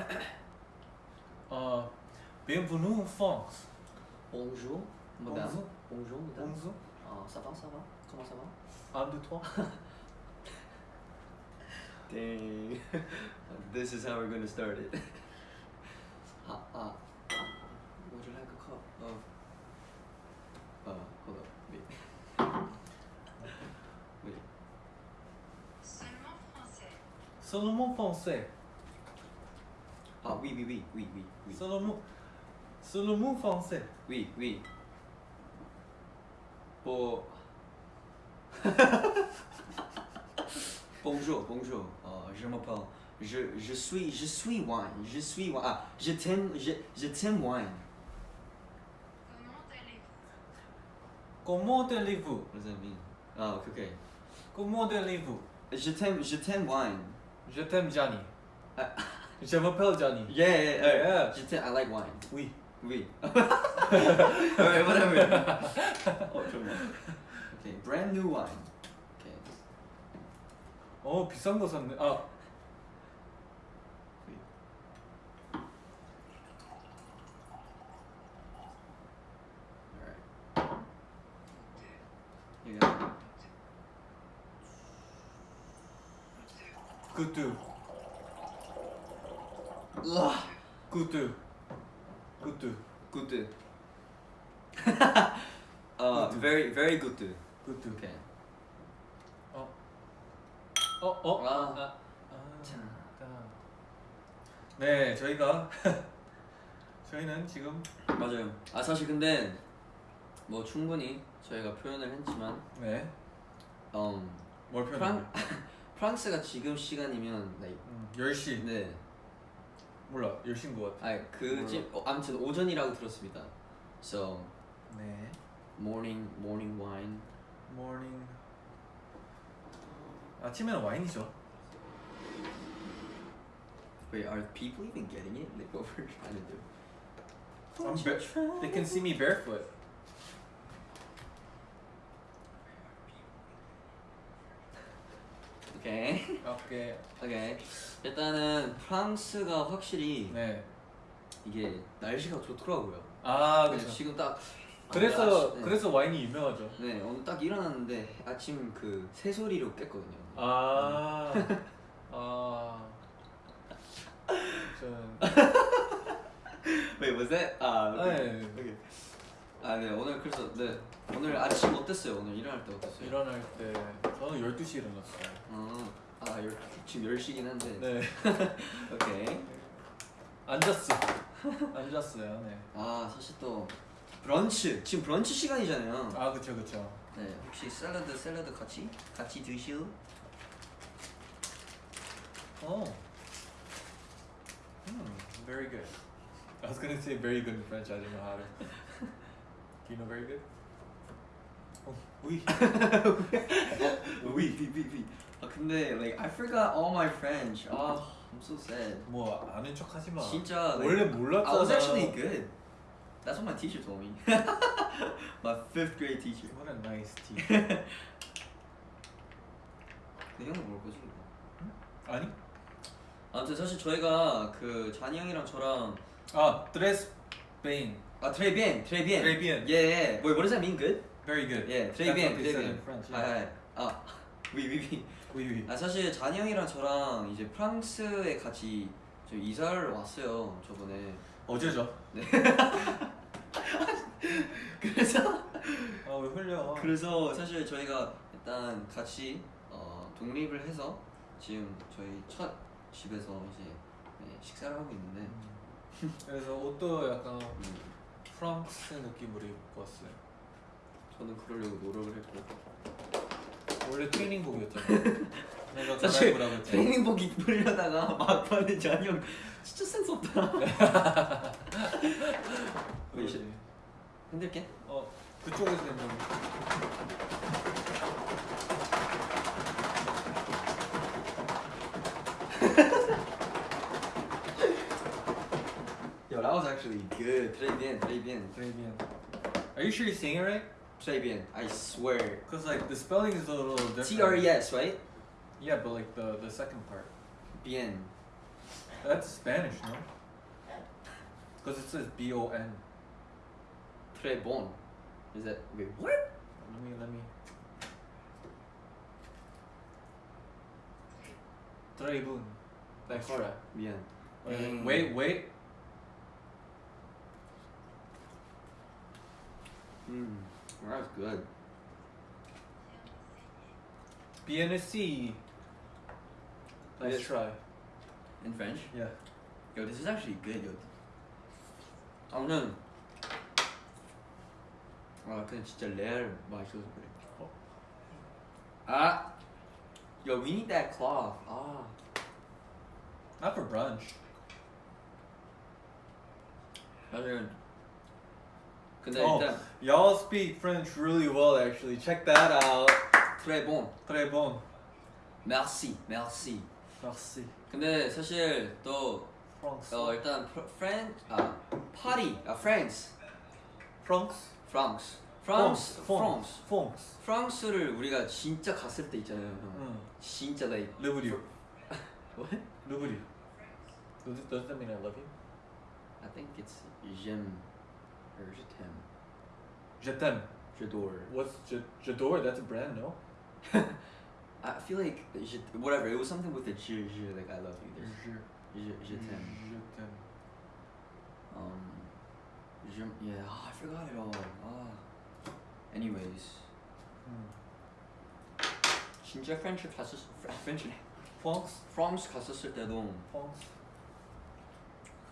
Euh, bienvenue en France. Bonjour, madame. Bonjour. Bonjour, madame. Bonjour. Ah, ça va, ça va? Comment ça va? Un, deux, trois. Dang. this is how we're going to start it. ah, ah. Would you like a cup of... Uh, hold up. Wait. Wait. Seulement français. Seulement français. Oui, oui, oui, oui, oui, oui. Seulement, seulement français. Oui, oui. Pour... bonjour, bonjour. Euh, je m'appelle... Je, je suis, je suis wine. Je suis wine. Ah, je t'aime, je, je t'aime wine. Comment allez-vous? That mean? Ah, ok, ok. Comment allez-vous? Je t'aime, je t'aime wine. Je t'aime Johnny. Ah. Je m'appelle Johnny. Yeah, yeah, yeah. Yeah. Je t'aime, I like wine. Oui. Oui. Alright, whatever. oh, 잠깐만. Okay, brand new wine. Okay. 어 비싼 거 샀네. 아 Alright. You It. 굿드. 굿드 굿드 Good. Good. very, very good. 굿드. Okay. 어. 어 어. 아. 아. 아. 자. 네 저희가 저희는 지금 맞아요. 아 사실 근데 뭐 충분히 저희가 표현을 했지만, 네. um, 뭘 표현해? 프랑 프랑스가 지금 시간이면, like, 음, 10시. 네. 몰라. 10시인 것 같아. 아, 그 지, 어, 아무튼 오전이라고 들었습니다. So 네. morning, morning wine. morning. 아침에는 와인이죠. Wait, are people even getting it? Like what we're trying to do? I'm ba- they can see me barefoot. 오케이. 오케이. 오케이. 일단은 프랑스가 확실히 네. 이게 날씨가 좋더라고요. 아 네, 그렇죠. 지금 딱 그래서 아, 네. 그래서 와인이 유명하죠. 네 오늘 딱 일어났는데 아침 그 새소리로 깼거든요. 아. 아. 저는 Wait, was that? 아, 네. 오케이. 아, 네 오늘 그래서 네 오늘 아침 어땠어요? 오늘 일어날 때 어땠어요? 일어날 때 저는 12시에 일어났어요. 어, 아 열, 지금 10시긴 한데. 네. 오케이. 앉았어. 앉았어요. 네. 아 사실 또 브런치 지금 브런치 시간이잖아요. 아 그쵸 그쵸. 네 혹시 샐러드 샐러드 같이 같이 드실? Oh. Hmm, very good. I was gonna say very good in French. I didn't know how to. Do you know very good? Oh, oui. 위, 위, 위, 위. 아 근데 like I forgot all my French. 아 I'm so sad. 뭐 아는 척 하지 마. 진짜 like, 원래 몰랐잖아. I was actually good. That's what my teacher told me. my fifth grade teacher. What a nice teacher. 근데 형은 모를 거지 이거. 아니? 아무튼 사실 저희가 그 잔이 형이랑 저랑 아, tres bein. 아 très bien, très bien. Très bien. Yeah, yeah. Wait, what does that mean? Good? Very good. Yeah, très That's bien, what they très said bien. in French. 아, Yeah. 아, 아, oui, oui, oui. Oui, oui. 아 사실 잔이 형이랑 저랑 이제 프랑스에 같이 저 이사를 왔어요 저번에. 어제죠. 그래서 아, 왜 흘려? 그래서 사실 저희가 일단 같이 어, 독립을 해서 지금 저희 첫 집에서 이제 네, 식사를 하고 있는데 음. 그래서 옷도 약간 음, 프랑스 느낌으로 입고 왔어요. 저는 그러려고 노력을 했고 원래 트레이닝복이었잖아. 내가 사실 갈아입으라고. 트레이닝복 입으려다가 막판에 잔이 형 진짜 센스 없다. 그러지. 힘들게? 어, 그쪽에서 Yo, actually good. Très bien, très bien. Très bien. Are you sure you're saying it right? Très bien, I swear. Because like the spelling is a little different. T-R-E-S, right? Yeah, but like the, the second part. Bien. That's Spanish, no? Because it says B-O-N. Très bon. Is that, wait, what? Let me, let me. Très bon. Like, bien. Wait, mm. wait, wait. Mm, that's good. Bien Let's yes. try. In French? Yeah. Yo, this is actually good, yo. Oh no. Oh, I couldn't still there, but it was pretty cool. Ah! Yo, we need that cloth. Ah. Not for brunch. How's it going? Oh, 일단 y'all speak French really well actually. Check that out. très bon. Très bon. Merci, merci. Merci. 근데 사실 또 France. 어, 일단 프렌 아 파리 아 프랑스 France. 프랑스 프랑스 France. 프랑스 France. 프랑스를 우리가 진짜 갔을 때 있잖아요 형 Mm. 진짜 나 Live with you. What? Live with you. Does, it, does that mean I love you? I think it's j'aime or je t'aime Je t'aime. j'adore What's Je, J'adore? That's a brand, no? I feel like je, whatever it was something with the je je like I love you there's Je, je je t'aime Je t'aime. um je yeah oh, I forgot it all ah anyways Mm. 진짜 프렌치 갔었 프렌치 France. 프랑스 갔었을 때도 France.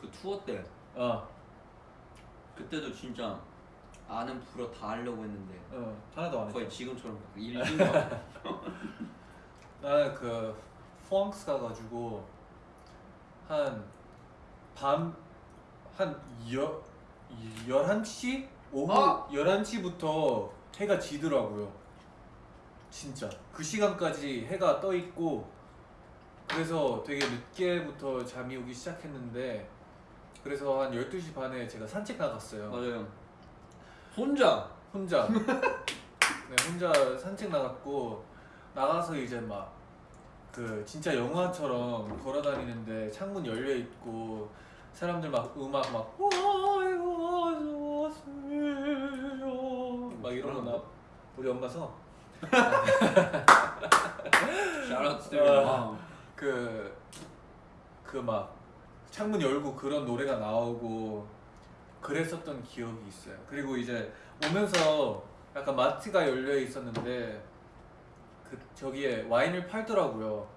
그 투어 때 어. 그때도 진짜 아는 불어 다 하려고 했는데 어. 하나도 안 거의 했죠. 지금처럼 일인가 나는 그 프랑스 가가지고 한밤한 여, 11시? 오후 어? 11시부터 해가 지더라고요 진짜 그 시간까지 해가 떠 있고 그래서 되게 늦게부터 잠이 오기 시작했는데 그래서 한 12시 반에 제가 산책 나갔어요. 맞아요. 혼자? 혼자. 네, 혼자 산책 나갔고 나가서 이제 막 그 진짜 영화처럼 걸어다니는데 창문 열려 있고 사람들 막 음악 막 막 이런 거나 우리 엄마 서. 샤라트 아. 그그 막 창문 열고 그런 노래가 나오고 그랬었던 기억이 있어요. 그리고 이제 오면서 약간 마트가 열려 있었는데 그 저기에 와인을 팔더라고요.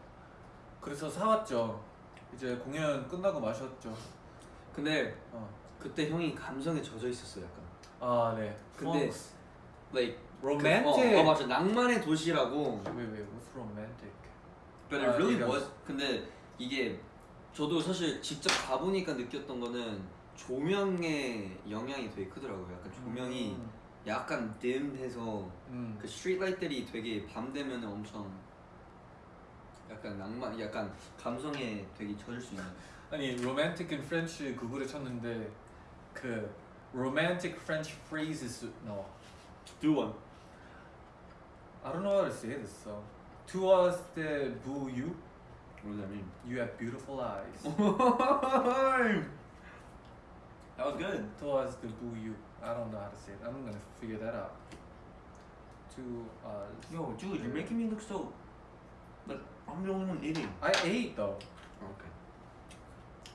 그래서 사왔죠. 이제 공연 끝나고 마셨죠. 근데 어. 그때 형이 감성에 젖어 있었어 약간 아 네. 근데 프랑스. like 로맨틱. 그, 어, 어 맞아 낭만의 도시라고 왜왜 what's romantic? But it 아, really was 근데 이게 저도 사실 직접 가보니까 느꼈던 거는 조명의 영향이 되게 크더라고요 약간 조명이 음. 약간 딤해서 음. 그 스트리트라이트들이 되게 밤 되면 엄청 약간 낭만 약간 감성에 되게 젖을 수 있는 아니 romantic in French 구글에 쳤는데 그 romantic French phrases 나와. Do one I don't know how to say this so. Toi c'est beau you. What does that mean? You have beautiful eyes. that was good. Towards the boo you. I don't know how to say it. I'm gonna figure that out. To us. Yo, dude, you're making me look so. Like, I'm the only one eating. I ate though. Okay.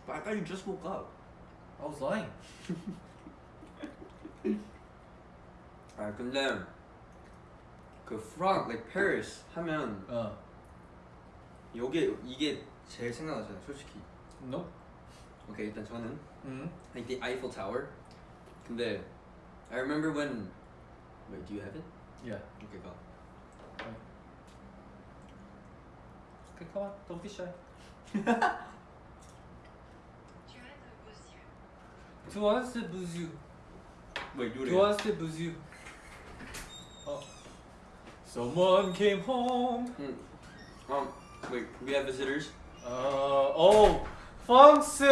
But I thought you just woke up. I was lying. I can learn. 그 프랑 like Paris 하면 요게 이게 제일 생각나잖아요 솔직히 No. 오케이 일단 저는 음. like the Eiffel Tower 근데 I remember when wait do you have it? Yeah. Okay go Okay, come on. Don't be shy. Tu as beau you. wait do it again. c'est beau you. Oh. Someone came home. 음. Um, wait we have visitors 어, 오, 펑스,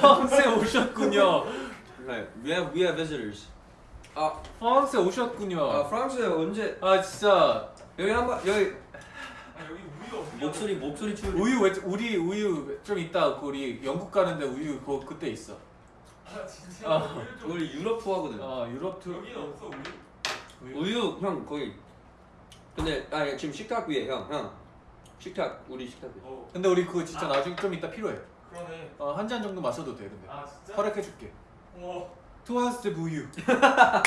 펑스 오셨군요. right we have we have visitors 아, 아 오셨군요. 프랑스에 언제 아 진짜 여기 한번 여기 아, 여기 목소리 목소리 출. 우유 왜 우리 우유 좀 이따 그 우리 영국 가는데 우유 그 그때 있어. 아 진짜 아. 우유 좀 우리 유럽 투어거든. 어 유럽 투 여기는 없어 우유? 우유. 우유 형 거기. 근데 아 지금 식탁 위에 형 형. 식탁 우리 식탁. 어 근데 우리 그거 진짜 나중에 좀 이따 필요해. 그러네 어, 한 잔 정도 마셔도 돼 근데. 아 진짜? 허락해줄게. 와 투아스트 우유. 아,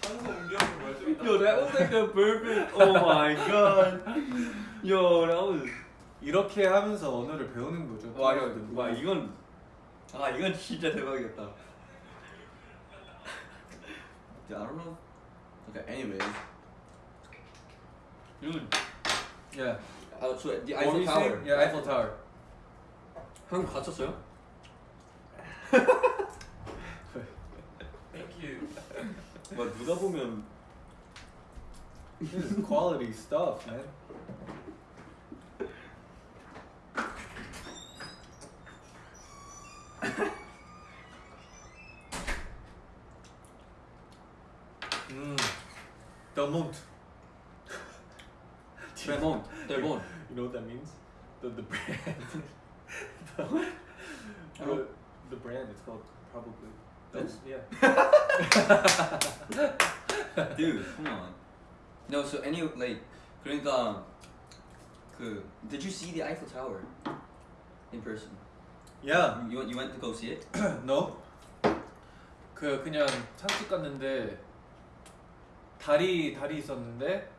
찬성 옮겨서 말좀 Yo, that was like a perfect. Oh my god. Yo, that was. 이렇게 하면서 언어를 배우는 거죠. 와, 와 우유. 이건. 아 이건 진짜 대박이었다. I don't know. Okay, anyways. Dude. Yeah. Uh, so the What were Eiffel you Tower. saying? Yeah, Eiffel Tower. 한국 갔었어요? 땡큐 와 누가 보면 This is quality stuff, man. Mm. Del Monte. 델본, 델본. You know what that means? The the brand. the, the, the brand. It's called probably. This? Yeah. Dude, come on. No, so any like 그러니까 그 Did you see the Eiffel Tower in person? Yeah. You went, you went to go see it? no. 그 그냥 산책 갔는데 다리 다리 있었는데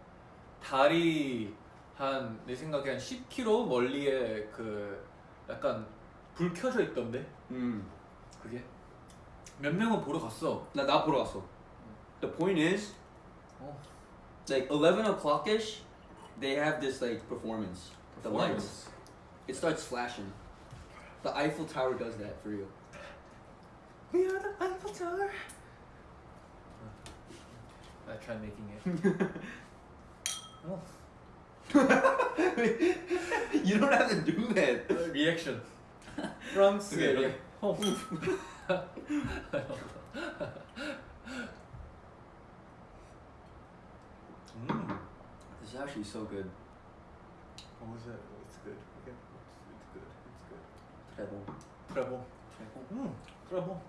다리 한내 생각에 한 10km 멀리에 그 약간 불 켜져 있던데 음. 그게 몇 명은 보러 갔어. 나 나 보러 갔어. The point is, 어. like 11 o'clock ish, they have this like performance. The lights. It starts flashing. The Eiffel Tower does that for you. We are the Eiffel Tower. I tried making it. you don't have to do that. Reaction. From Okay, Syria. okay. Oh. mm. This is actually so good. What was that? It's good. Okay. It's, it's good. It's good. Treble. Treble. Treble. Mm. Treble.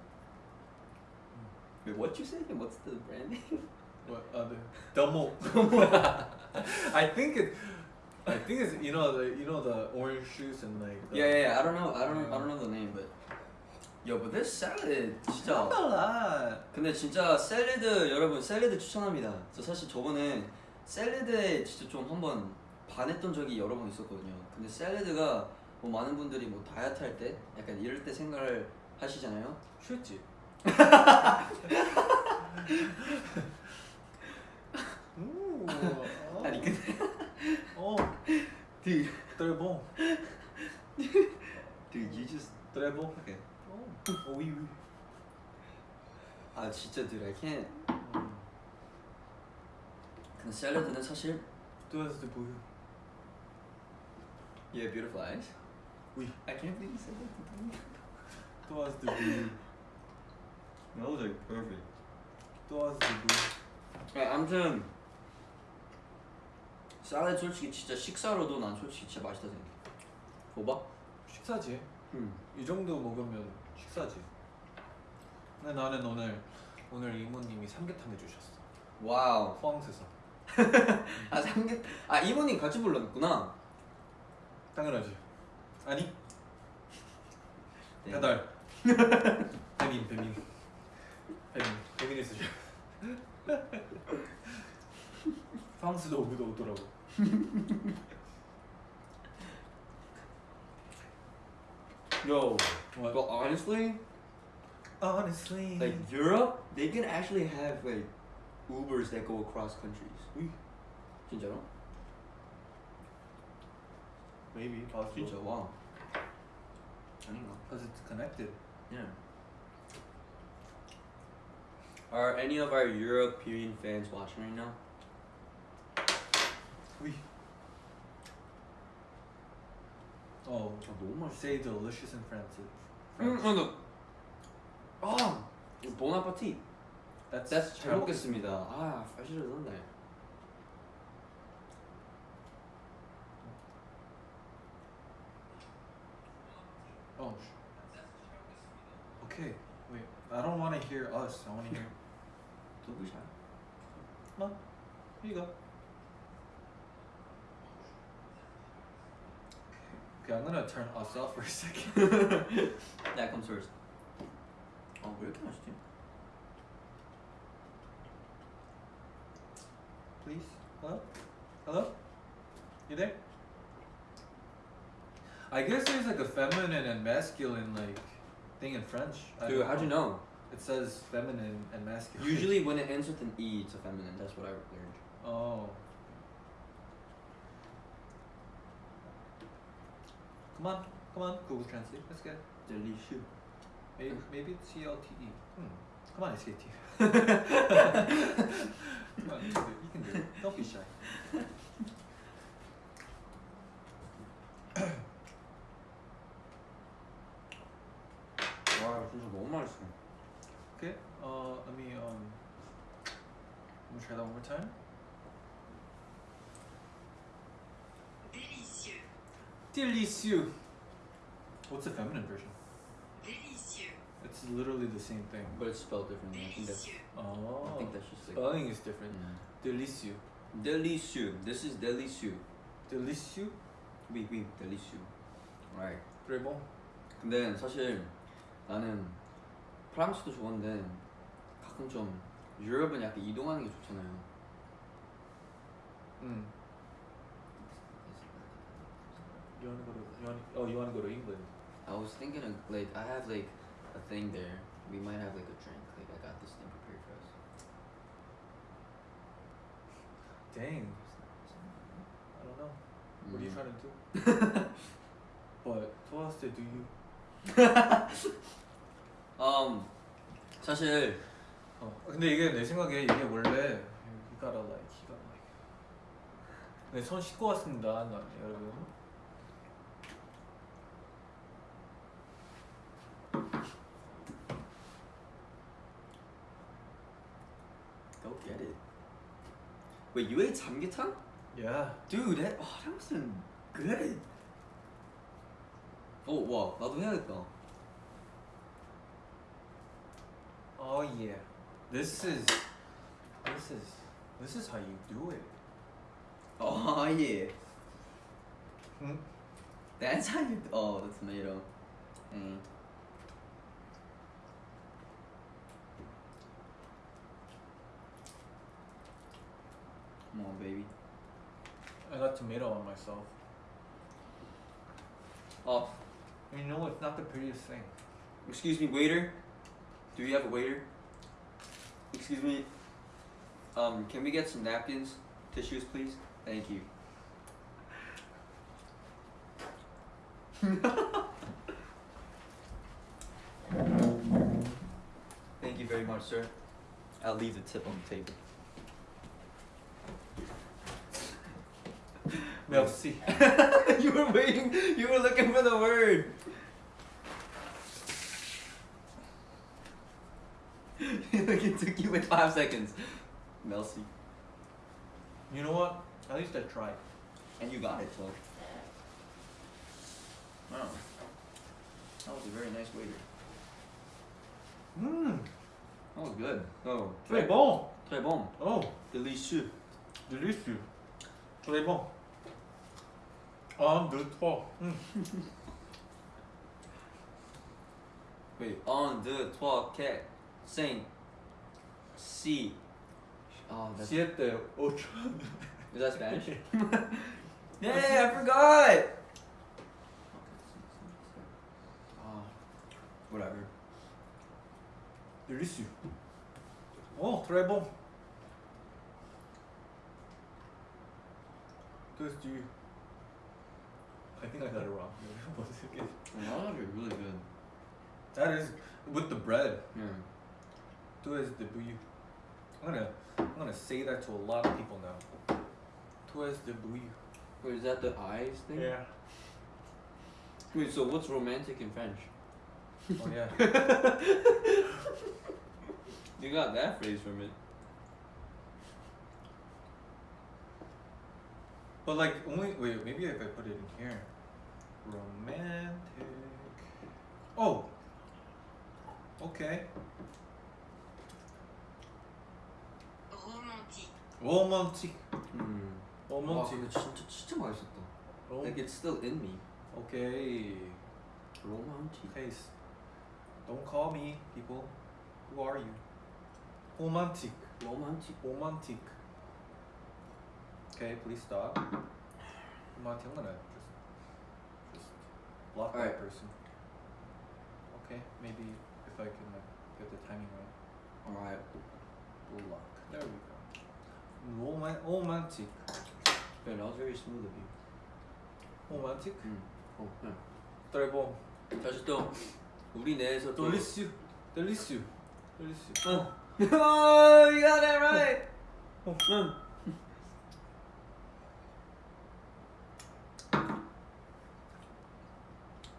Wait, what you say? What's the brand name? What other? Delmo. I think it. I think it's you know the you know the orange juice and like. The, Yeah, yeah, yeah. I don't know. I don't. I don't know the name, but yo, but this salad 진짜. 근데 진짜 샐러드 여러분 샐러드 추천합니다. 저 사실 저번에 샐러드에 진짜 좀 한번 반했던 적이 여러 번 있었거든요. 근데 샐러드가 뭐 많은 분들이 뭐 다이어트 할 때 약간 이럴 때 생각을 하시잖아요. 취했지. ó. Tá ligado? Ó. Dude. Trebon. Dude, you just. Trebon. Okay. Oh. Oui, oui. 아 진짜 dude, I can't. 음. 근데 샐러드는 사실. 또한테 보여. Yeah, beautiful eyes. Oui. I can't believe you said that to me. 또한테 보여. That was like perfect. 또한테 보여. 아무튼. 샐러드 솔직히 진짜 식사로도 난 솔직히 진짜 맛있다 생각해. 봐봐. 식사지. 음. 이 정도 먹으면 식사지. 근데 나는 오늘 오늘 이모님이 삼계탕 해주셨어. 와우. 포항에서. 아 삼겹. 아 이모님 같이 불렀구나. 당연하지. 아니 네. 배달. 배민 배민. 배민 배민에서 줘. 프랑스도 오기도 오더라고. Yo, what? but honestly, honestly, like Europe, they can actually have like Ubers that go across countries. Oui. In general. Maybe possible. Future, wow. I don't know. Because it's connected. Yeah. Are any of our European fans watching right now? 구이. 어, 저 너무 맛있어. Say delicious in France. 음, 맞아. 아, 보나파티. That's, That's 잘 먹겠습니다. 아, 사실은 넣네. Oh. Okay. Wait. I don't want to hear us. I want to hear. Don't be shy. No. Here you go. Okay, I'm gonna turn us off for a second. That comes first. 아, 왜 이렇게 맛있지? Please. Hello? Hello? You there? I guess there's like a feminine and masculine like thing in French. I Dude, don't how'd you know? It says feminine and masculine. Usually when it ends with an E, it's a feminine. That's what I learned. Oh. Come on, come on, Google Translate. Let's get. Delicious. Maybe, maybe it's C L T E. Hmm. Come on, SAT. come Delicieux. What's the feminine version? Délicieux. It's literally the same thing. But it's spelled differently. I think that's. Délicieux. Oh. I think that's just like. spelling is different. Mm. Delicieux. Delicieux. This is delicieux. Delicieux. Oui, oui, delicieux. Right. Très bon. 근데 사실 나는 프랑스도 좋은데 가끔 좀 유럽은 약간 이동하는 게 좋잖아요. Mm. You wanna go to? You wanna, oh, you wanna go to England? I was thinking of like I have like a thing there. We might have like a drink. Like I got this thing prepared for us. Dang. I don't know. What are you Mm. trying to do? but to us, do you? Um 사실 어. 근데 이게 내 생각에 이게 원래 you gotta like, you gotta like. 네, 손 씻고 왔습니다, 나, 여러분. go get it. Wait, you ate samgyetang? Yeah. Dude, that oh, that was good. 어, 와, 나도 해야겠다. Oh yeah. This is. This is. This is how you do it. Oh yeah. Hmm? That's how you. Oh, the tomato. Mm. Come on, baby. I got tomato on myself. Oh, You know, it's not the prettiest thing. excuse me, waiter. Do we have a waiter? Excuse me. Um, can we get some napkins, tissues, please? Thank you. Thank you very much, sir. I'll leave the tip on the table. Merci. you were waiting. You were looking for the word. like it took you like five seconds. Melcy. You know what? At least I tried. And you got it, so. Wow. That was a very nice waiter. Mmm. That was good. Oh. Très bon. Très bon. Oh, Delicieux. délicieux. Très bon. Un, deux, trois. Mm. Wait. Un, deux, trois, quatre, cinq, six. Oh, that's. Siete, ocho. Is that Spanish? Yay, I forgot! Oh, whatever. Délicieux. Oh, très bon. Toast you. I think I got it wrong. What's it again? Well, that was really good. That is with the bread. Yeah. Toast de bouillon. I'm gonna, I'm gonna say that to a lot of people now. Toast de bouillon. Wait, is that the eyes thing? Yeah. Wait, so what's romantic in French? Oh yeah. You got that phrase from it. But like only wait maybe if I put it in here, romantic. Oh. Okay. romantique, Romantic. 음. 와 Romantic. 근데 진짜 진짜 맛있었다. Rom- Like it's still in me. Okay. 로mantic. Taste. Don't call me, people. Who are you? Romantic. 로mantic. Romantic. Okay, please stop. Romantic. I'm gonna just, just block that Alright. person. Okay, maybe if I can like, get the timing right. Alright. Block. There we go. Roman- romantic. Yeah, that was very smooth of you. Romantic. 음. 어, 네. Très bon. 다시 또 우리 내에서 또. Delicieux. Delicieux. Delicieux. 어. oh, you got that right. 어. 응.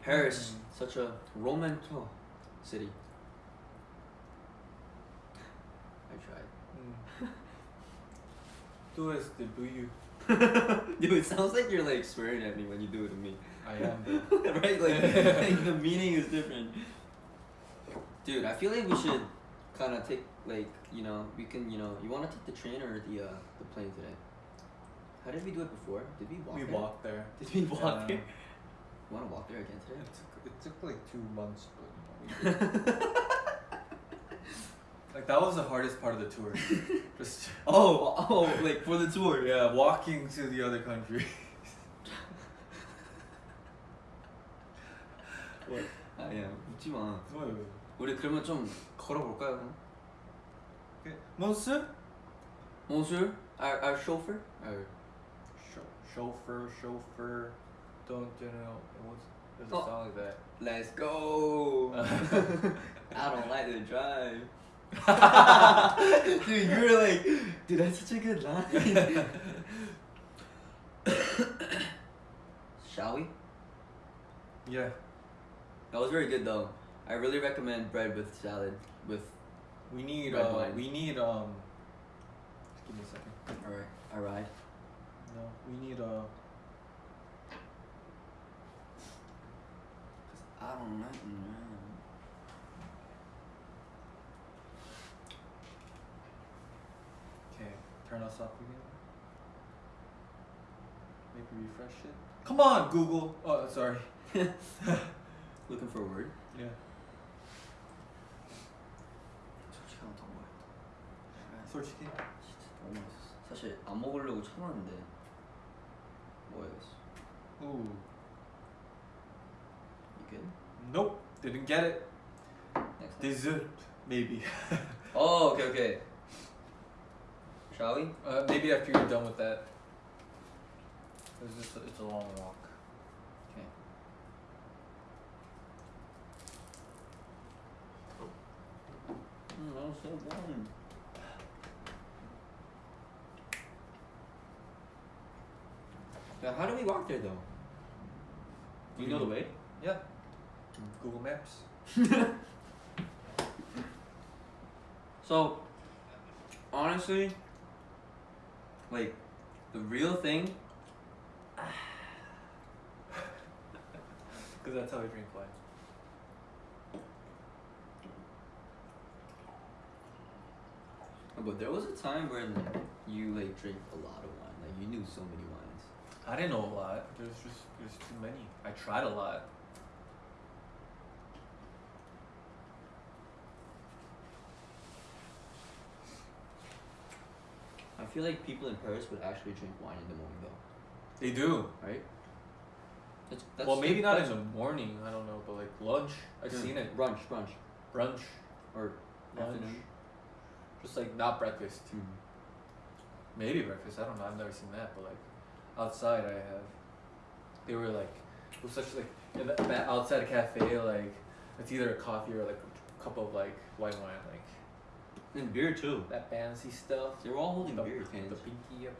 Paris, 음. such a romantic city. I tried. Mm. Do as the do you. Dude, it sounds like you're like swearing at me when you do it to me. I am. though. right? Like, like the meaning is different. Dude, I feel like we should kind of take like you know we can you know you want to take the train or the uh, the plane today? How did we do it before? Did we walk? we there? walked there. Did we walk Yeah. there? You want to walk there again today? It took, it took like two months, but you know, we did. like that was the hardest part of the tour. Just oh, oh, like for the tour. yeah, walking to the other country. what? 아야 웃지 마. What? 우리 그러면 좀 걸어볼까요? 그럼? Okay. Monsieur? Monsieur, our our chauffeur. Our Chau- chauffeur, chauffeur. Don't you? What's there's a Oh. song like that. Let's go. I don't like to drive. dude, you were like, dude, that's such a good line. Shall we? Yeah. That was very good though. I really recommend bread with salad with. We need Red uh, wine. we need um. Just give me a second. All right, all right. No, we need uh. I don't know. Okay, turn us up again. Maybe refresh it. Come on, Google. Oh, sorry. Looking for a word. Yeah. 솔직히 더 먹어요. 솔직히. 진짜 너무 맛있어. 사실 안 먹으려고 참았는데 뭐야겠어. Ooh. Nope. Didn't get it. Dessert. Maybe. Oh, okay, okay. Shall we? Uh, maybe after you're done with that. It's just a, it's a long walk. Okay. Mm, that was so warm. Now, how do we walk there though? Do you know the way? Yeah. Google Maps. So, honestly, like, the real thing, Because that's how we drink wine. but there was a time when you like drink a lot of wine, like you knew so many wines. I didn't know a lot. There's just there's too many. I tried a lot. I feel like people in Paris would actually drink wine in the morning though, They do. right? That's, that's well, maybe not in the morning. I don't know, but like lunch, I've Mm, seen it. Brunch, brunch, Brunch, or lunch, afternoon. just like not breakfast. Mm. Maybe breakfast. I don't know. I've never seen that, but like outside, I have. They were like, it was such like in the, that outside cafe. Like it's either a coffee or like a cup of like white wine, like And beer too. that fancy stuff. They were all holding the, beer the pinky up.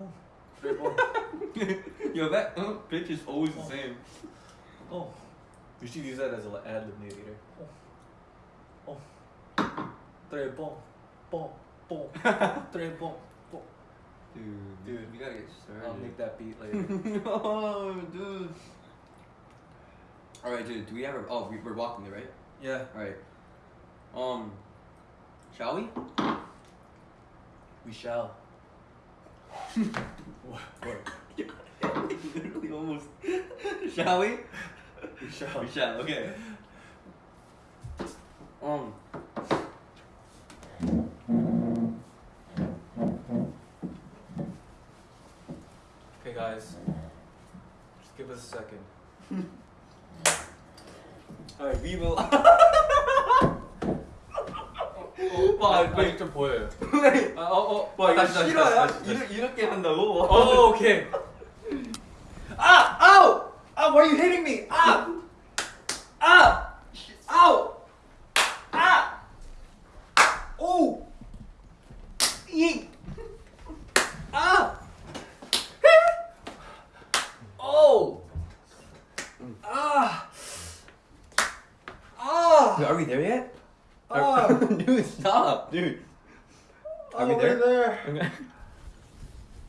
oh, great. Yo, that uh, pitch is always the Oh. same. Oh, we should use that as an ad lib later. Oh, oh, très bon, bon, bon, très bon, bon. Dude, Dude, we gotta get started. I'll make that beat later. oh, dude. All right, dude. Do we ever? Oh, we, we're walking, there, right? Yeah. All right. Um, shall we? We shall. What? what? literally almost. shall we? We shall. We shall. Okay. Um. Okay, guys. Just give us a second. All right, we will. 와, 아직 좀 보여요. 아, 어, 어. 와 이거 다시, 싫어요? 다시, 다시, 다시. 이렇게 한다고? 어, 오케이. Ah! Ow! Ah! Why are you hitting me? Ah! Ah! Are we there yet? Oh. dude, stop, dude. Are oh, we there? there. Okay.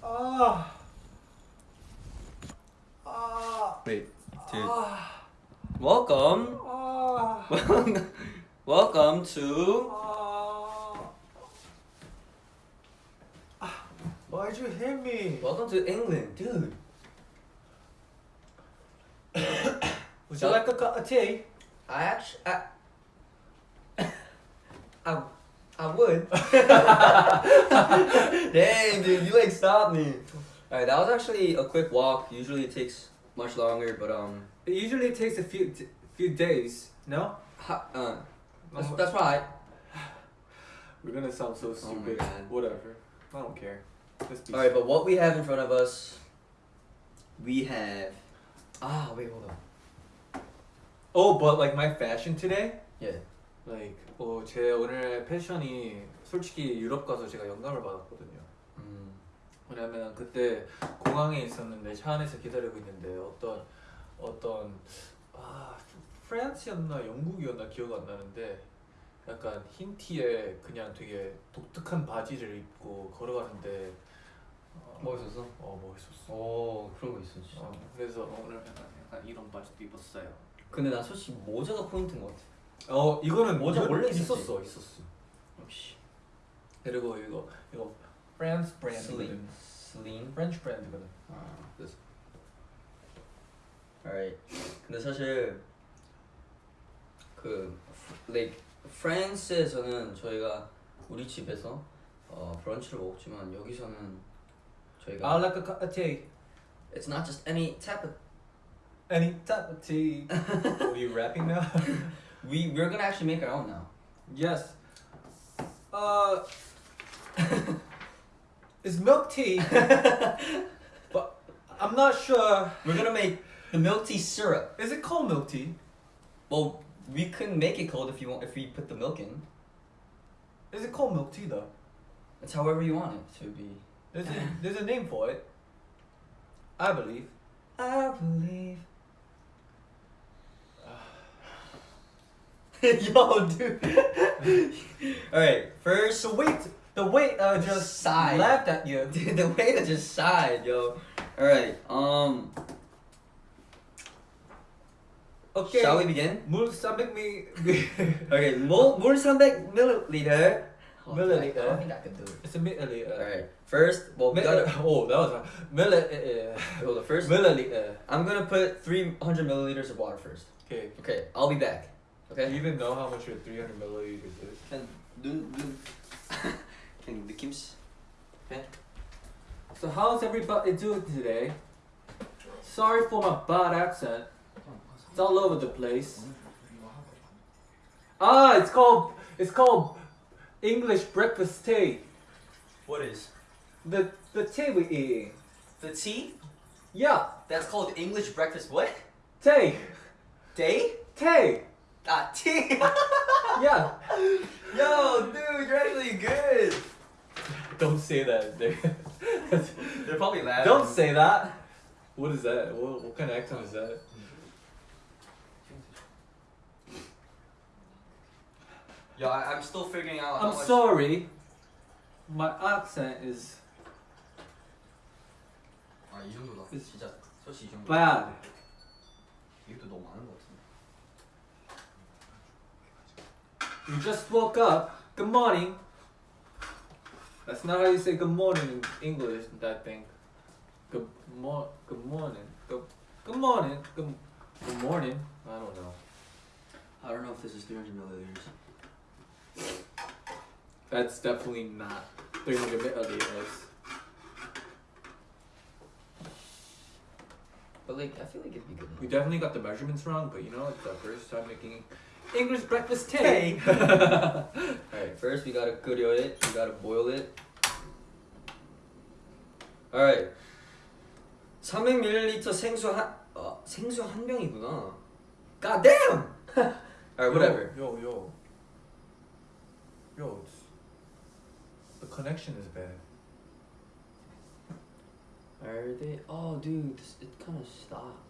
Oh. Oh. Wait, dude. Oh. Welcome. Oh. Welcome to. Why'd you hit me? Welcome to England, dude. Would you like a cup of tea? I actually. I I, I would. Dang, dude, you like stopped me. Alright, that was actually a quick walk. Usually it takes much longer, but um, It usually takes a few few days. No? ha, uh, that's, Oh. that's right. We're gonna sound so my stupid. God. Whatever. I don't care. Let's Alright, but what we have in front of us, we have. Ah, wait, hold on. Oh, but like my fashion today, Yeah. like 어, 제 오늘 패션이 솔직히 유럽 가서 제가 영감을 받았거든요. Mm. 왜냐면 그때 공항에 있었는데 차 안에서 기다리고 있는데 어떤 어떤 아 프랑스였나 영국이었나 기억 안 나는데 약간 흰 티에 그냥 되게 독특한 바지를 입고 걸어가는데 어, 멋있었어? 어 멋있었어. 오, 그런 거 진짜. 어, 그래서 오늘 약간, 약간 이런 바지도 입었어요. 근데 난 솔직히 모자가 포인트인 것 같아. 어 이거는 모자 이거 원래? 있었어 있었어. 역시. 그리고 이거 이거 프랑스 브랜드거든. 슬림. 프렌치 브랜드거든. 아, 그래서. Alright. 근데 사실 그 like 프랑스에서는 저희가 우리 집에서 어 브런치를 먹지만 여기서는 저희가 I like a tea. it's not just any type of Any type of tea. Are you rapping now? we we're gonna actually make our own now. yes. Uh, it's milk tea, but I'm not sure. We're gonna make the milk tea syrup. Is it called milk tea? Well, we can make it cold if you want if we put the milk in. Is it called milk tea though? It's however you want it to be. There's a, there's a name for it. I believe. I believe. Yo, dude. Alright, first. The weight, the weight uh, just sighed. laughed at you. Dude, the weight just sighed, yo. Alright, um. Okay. Shall we begin? Mul Sambek me. okay, mul oh. mul Sambek milliliter. Milliliter. Oh, I don't think I can do it. It's a milliliter. Alright. First, well, we gotta, oh, that was a Milliliter. Eh, eh, eh. Well, the first milliliter. I'm gonna put 300 milliliters of water first. Okay. Okay, I'll be back. Okay. Do you even know how much your 300 milliliters is? Can dun dun. Can the Kims? Okay. So how's everybody doing today? Sorry for my bad accent. It's all over the place. Ah, it's called it's called English breakfast tea. What is? The the tea we eat. The tea? Yeah. That's called English breakfast what? Tea. Day? Tea. Ah, tea. Yeah. Yo, dude, you're actually good. Don't say that. They're probably laughing. Don't say that. What is that? What, what kind of accent is that? Yo, I, I'm still figuring out how I'm much. sorry. My accent is 아, 이 정도다. It's 진짜 솔직히 이 정도. bad. 이것도 너무 많은 것 You just woke up. Good morning. That's not how you say good morning in English, I think. Good mor good morning. Good good morning. Good good morning. I don't know. I don't know if this is 300 milliliters. That's definitely not 300 milliliters. But like, I feel like it'd be good. We definitely got the measurements wrong, but you know, it's our first time making English breakfast tea. Alright, first we gotta 끓여 it, we gotta boil it. Alright. 300ml 생수 한, 어, 생수 한 병이구나. God damn! Alright, whatever. Yo, yo. Yo, it's, the connection is bad. Are they? Oh, dude, this, it kind of stopped.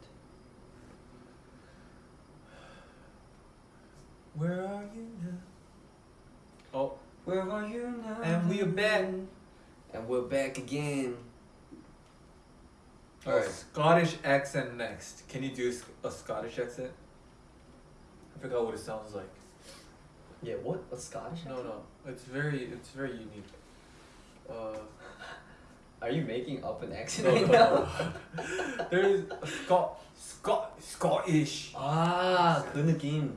Where are you now? Oh, Where are you now? And we're back. And we're back again. a Alright. Scottish accent next. Can you do s- a Scottish accent? I forgot what it sounds like. Yeah, what? A Scottish? No, no, it's very, it's very unique. Uh, Are you making up an accent no, right no, now? no. there is a Scot, Scot, Scottish. 아, 그 느낌.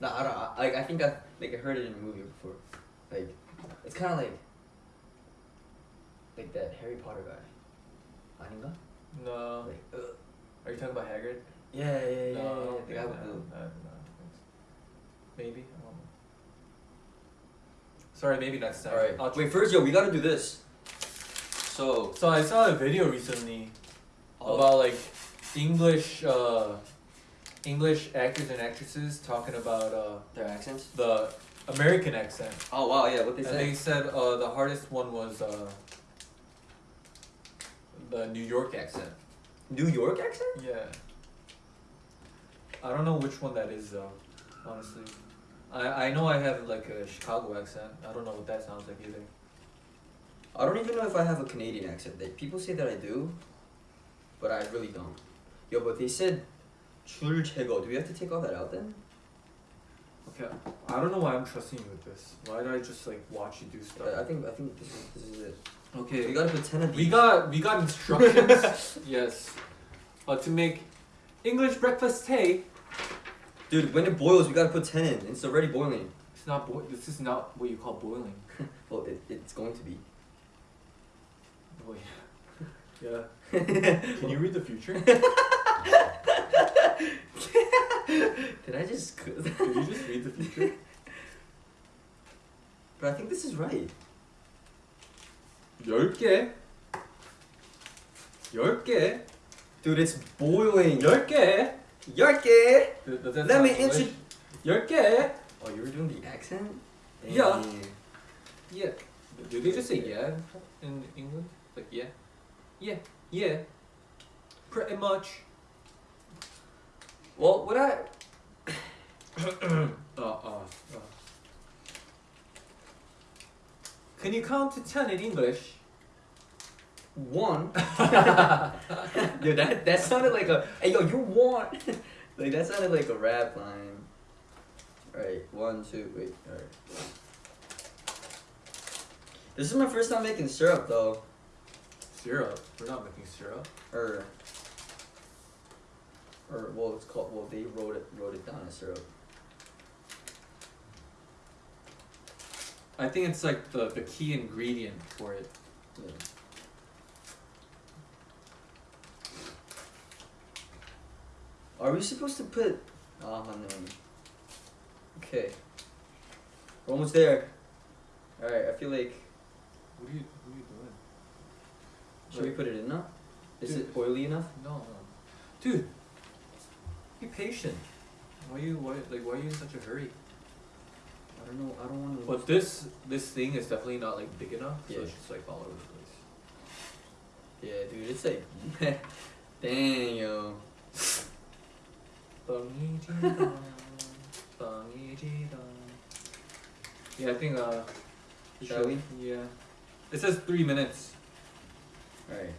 No, I don't. I, like I think I like I heard it in a movie before. Like it's kind of like like that Harry Potter guy. Aninga? No. Like, uh, Are you talking about Hagrid? Yeah, yeah, yeah. No, yeah, yeah. The guy with the. Maybe. I don't know. Sorry, maybe next time. All right. Wait, first, yo, we gotta do this. So. So I saw a video recently oh. about like English. Uh, English actors and actresses talking about uh, their accents. the American accent. Oh wow, yeah, what they and they said uh, the hardest one was uh, the New York accent. New York accent? Yeah. I don't know which one that is though, honestly. I, I know I have like a Chicago accent. I don't know what that sounds like either. I don't even know if I have a Canadian accent. They, people say that I do, but I really don't. Yo, but they said 줄 제거. Do we have to take all that out then? Okay, I don't know why I'm trusting you with this. Why did I just like watch you do stuff? I I think I think this is this is it. Okay. We gotta put ten of these. We got we got instructions. yes. Uh, to make English breakfast tea. Dude, when it boils, we gotta put ten in. It's already boiling. It's not boi- This is not what you call boiling. Well, it, it's going to be. Boy. yeah. Can you read the future? Did I just? Did you just read the future? but I think this is right. 열 개. 열 개. Dude, it's boiling. 열 개. 열 개. Th- does that Let sound me English? intro- 열 개. Oh, you were doing the accent? Yeah. Dang. Yeah. Do they just say yeah in England? Like yeah, yeah, yeah. Pretty much. Well, what I Uh, uh, uh. Can you count to ten in English? one. Yo, that that sounded like a. Hey, yo, you won. like that sounded like a rap line. Alright, one, two, wait. Alright. This is my first time making syrup though. Syrup. We're not making syrup. Or. Or well, it's called. Well, they wrote it wrote it down as syrup. I think it's like the, the key ingredient for it. Yeah. Are we supposed to put? Ah, no. Okay. We're almost there. All right. I feel like. What are you What are you doing? Should we put it in now? Is Dude. it oily enough? No, no. Dude, be patient. Why you why like why are you in such a hurry? I don't know. I don't want to. But this this thing is definitely not like big enough, so Yeah. it's just like all over the place. Yeah, dude. It's like. Dang yo. yeah, I think uh. Shall we? Yeah. It says three minutes. All right.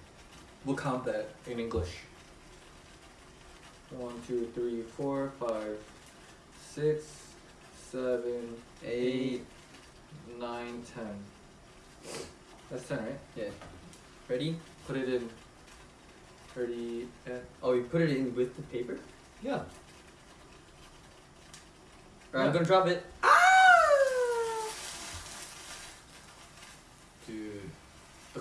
We'll count that in English. One, two, three, four, five, six, seven, eight. nine, ten. That's ten, right? Yeah. Ready? Put it in. Thirty. eh, Oh, you put it in with the paper? Yeah. Alright, I'm gonna drop it. Dude.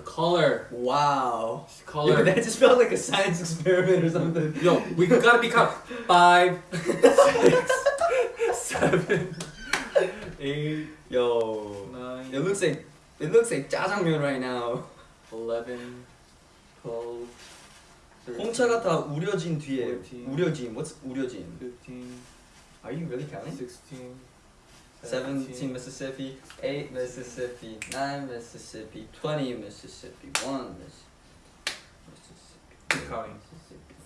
The color. Wow. Color. Yo, that just felt like a science experiment or something. Yo, we gotta be count. Five, six, seven, eight, Yo. nine, It looks like it looks like 짜장면 right now. eleven, twelve, 홍차가 다 우려진 뒤에 Fourteen. 우려진. What's 우려진? fifteen, Are you really counting? sixteen, 17 Mississippi, 8 Mississippi, 9 Mississippi, 20 Mississippi, 1 Mississippi,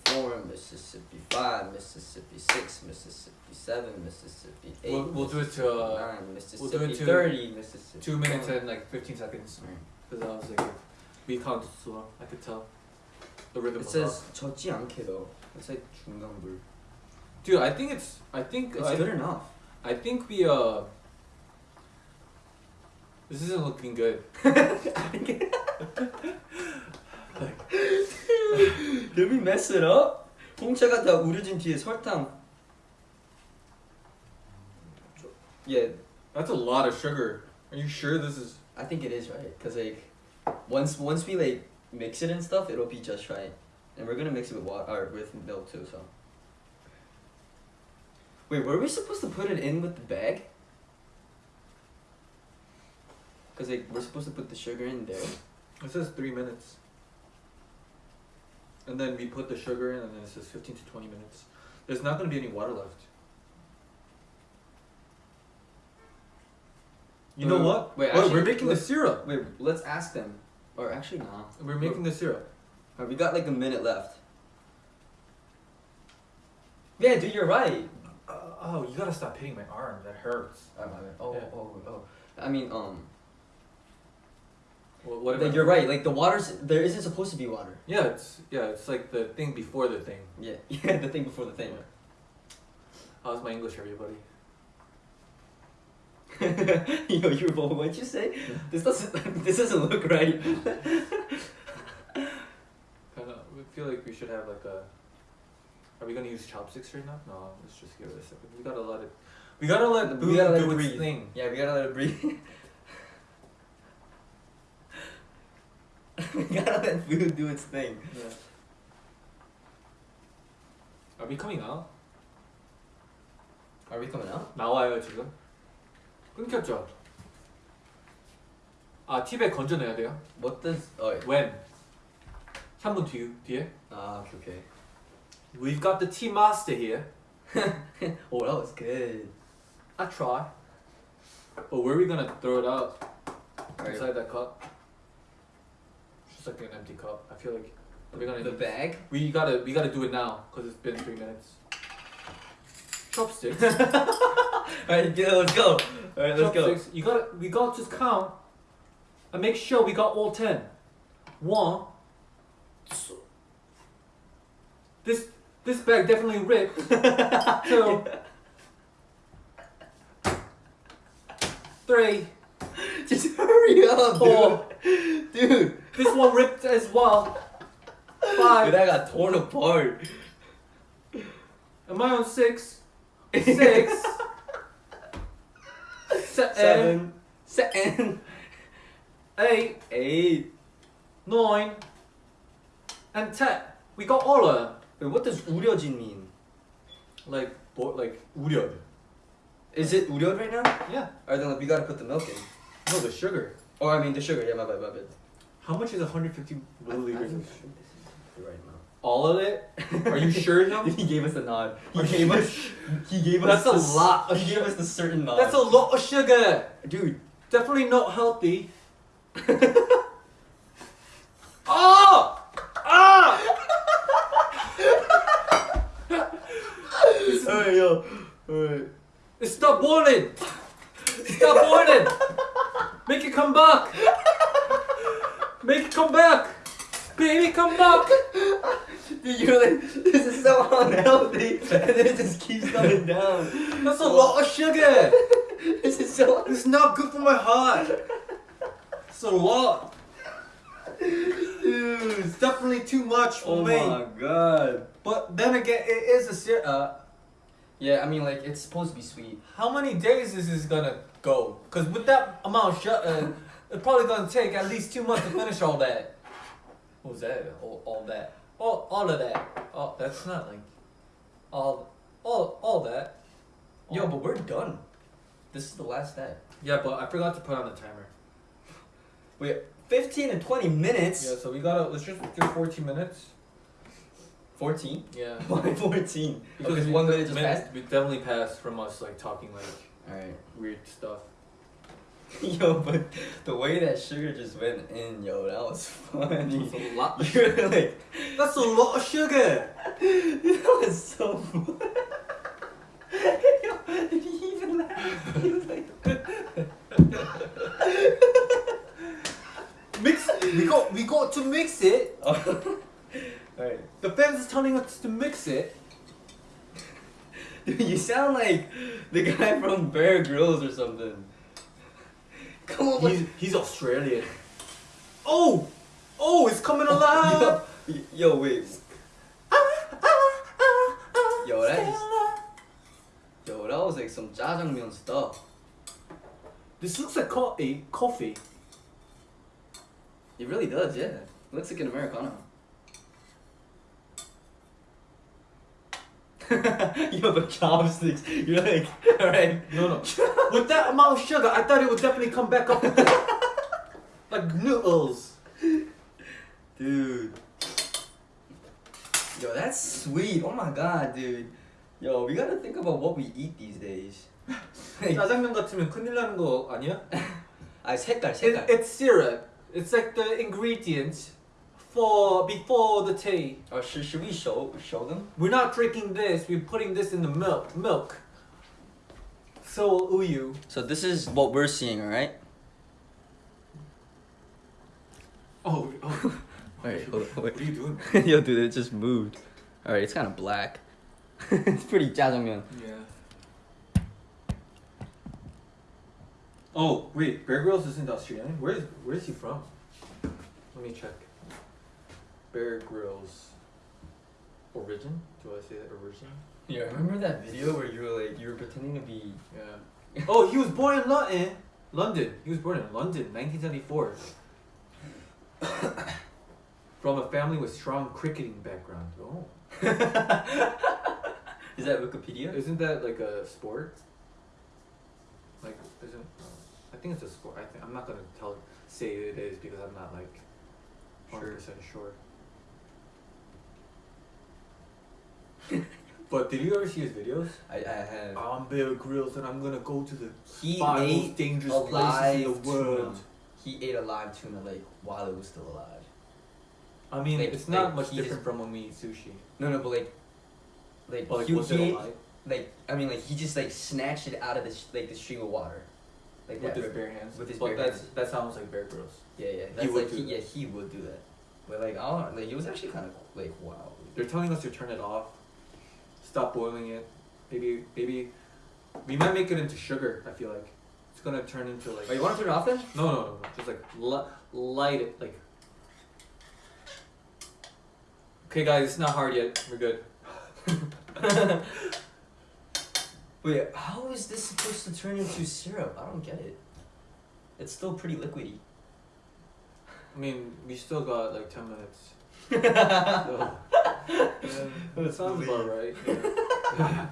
4 Mississippi, 5 Mississippi, 6 Mississippi, 7 Mississippi, 8 We'll, we'll do it to uh, 9 Mississippi, we'll do it to 30 Mississippi. 2 minutes and like 15 seconds. Because I was like, we counted slow. I could tell. The rhythm it says 적지 않게 though. It's like 중간불. Dude, I think it's, I think, it's good enough. I think we uh. This isn't looking good. Did we mess it up? 홍차가 다 우려진 뒤에 설탕. Yeah, That's a lot of sugar. Are you sure this is? I think it is right. Cause like, once once we like mix it and stuff, it'll be just right. And we're gonna mix it with water or with milk too. So. Wait, were we supposed to put it in with the bag? Cause like we're supposed to put the sugar in there. It says three minutes. And then we put the sugar in, and then it says fifteen to twenty minutes. There's not gonna be any water left. You know Uh, what? wait, We're- actually, we're making the syrup. Wait, let's ask them. Or actually, nah. We're making the syrup. Alright, we got like a minute left. Yeah, dude, you're right. Uh, oh, you gotta stop hitting my arm. That hurts. Oh, my bad. oh, Yeah. oh, oh. I mean, um, What, what like, you're right. Like the water's there isn't supposed to be water. Yeah, it's yeah, it's like the thing before the thing. Yeah, yeah, the thing before the thing. How's my English, everybody? Yo, you were what'd you say? This doesn't this doesn't look right. Kind of. We feel like we should have like a. Are we gonna use chopsticks right now? No, let's just give it a second. We gotta let it. We gotta let the We food gotta let do it its breathe. thing. yeah, we gotta let it breathe. we gotta let food do its thing. Yeah. Are we coming out? Are we coming out? 나와요 지금. 끊겼죠. 아 팁에 건져내야 돼요. What does? Oh, wait. When? 3분 뒤 뒤에. ah, okay, okay. We've got the tea master here. Oh, that was good. I try. But where are we gonna throw it out? Alright. Inside that cup. Just like an empty cup. I feel like we're gonna. The bag. we gotta we gotta do it now because it's been three minutes. Chopsticks. Alright, yeah, let's go. Alright, let's go. Chopsticks. You gotta we gotta just count and make sure we got all ten. One. two- This this bag definitely ripped. Two. Three. Just hurry up, Four. dude. Dude. This one ripped as well. Five. Dude, that got torn apart. Am I on six? Six. Seven. Eh. Seven. Seven. Eight. Eight. Nine. And ten. We got all of them Wait, what does 우려진 mean? Like, bo- like 우려. Is it 우려 right now? Yeah. Alright, then we gotta put the milk in. No, the sugar. Or I mean the sugar. Yeah, my bad, my bad. How much is 150 I- I milliliters? think of this is the right amount. All of it? Are you sure now? he gave us a nod. He Are gave you us. He gave us. That's a the s- lot of He gave us the certain nod. That's a lot of sugar. dude. Definitely not healthy. oh! Alright, yo. Alright. Stop boiling! Stop boiling! Make it come back! Make it come back! Baby, come back. Dude, you're like, this is so unhealthy, and then it just keeps coming down. That's a lot of sugar. This is so. It's not good for my heart. It's a lot. Dude. It's definitely too much for Oh me. Oh my god. But then again, it is a ser- uh, Yeah, I mean, like, it's supposed to be sweet. How many days is this gonna go? Cause with that amount of sugar, uh, it's probably gonna take at least two months to finish all that. What was that? All, all that. All, all of that. Oh, that's not like all, all, all that. Yo, but we're done. This is the last step. Yeah, but I forgot to put on the timer. Wait, 15 and 20 minutes? Yeah, so we gotta let's just do 14 minutes. 14? Yeah. Why 14? Because we- one minute just passed? We definitely passed from us like talking like Alright. weird stuff. Yo, but the way that sugar just went in, yo, that was funny. That's a lot. You're like, That's a lot of sugar. that was so. Yo, did he even laugh? He was like, Mix. We got we got to mix it. Alright. The fans is telling us to mix it. Dude, you sound like the guy from Bear Grylls or something. Come on, He's he's Australian. Oh, oh, it's coming oh, alive. yo, yo, wait. Yo, that is, yo, that was like some jajangmyeon stuff. This looks like coffee. Coffee. It really does, yeah. looks like an Americano. yo, the chopsticks. You're like, alright. No, no. With that amount of sugar, I thought it would definitely come back up. like noodles. Dude. Yo, that's sweet. Oh my god, dude. Yo, we gotta think about what we eat these days. like, 짜장면 같으면 큰일 나는 거 아니야? 아, 색깔, It, 색깔. it's syrup. It's like the ingredients for before the tea. Oh, should, should we show show them? We're not drinking this. We're putting this in the milk. Milk. So uyu. So this is what we're seeing, alright? Oh, oh. Wait, hold on, What are you doing? Yo, dude, it just moved. Alright, it's kind of black. it's pretty jajangmyeon. Yeah. Oh wait, Bear Grylls isn't Australian. Where is where is he from? Let me check. Bear Grylls. Origin? Do I say that origin? Yeah, remember that video where you were like, you were pretending to be. Yeah. Oh, he was born in London. Eh, London. He was born in London, 1974. From a family with strong cricketing background. Oh. Is that Wikipedia? Isn't that like a sport? Like, isn't? I think it's a sport. I think I'm not gonna tell say it is because I'm not like hundred percent sure. but did you ever see his videos? I, I have. I'm Bear Grylls and I'm gonna go to the He five most dangerous places in the world. tuna. He ate a live tuna like while it was still alive. I mean, Like- it's not like, much different just- from when we eat sushi. No, no, but like, like, But like, he, was he it alive like I mean, like he just like snatched it out of the like the stream of water, like with that. his bare hands? With his but bare that's hands. that sounds like Bear Grylls. Yeah, yeah. That's would like do he, that. yeah, he would do that. But like, I don't like it was actually kind of like wow. They're telling us to turn it off. Stop boiling it. Maybe maybe we might make it into sugar. I feel like it's gonna turn into like Oh, you want to turn it off then? no no no no just like li- light it like. Okay guys, it's not hard yet. We're good. Wait, how is this supposed to turn into syrup? I don't get it. It's still pretty liquidy. I mean, we still got like ten minutes So, yeah, that sounds about right. yeah.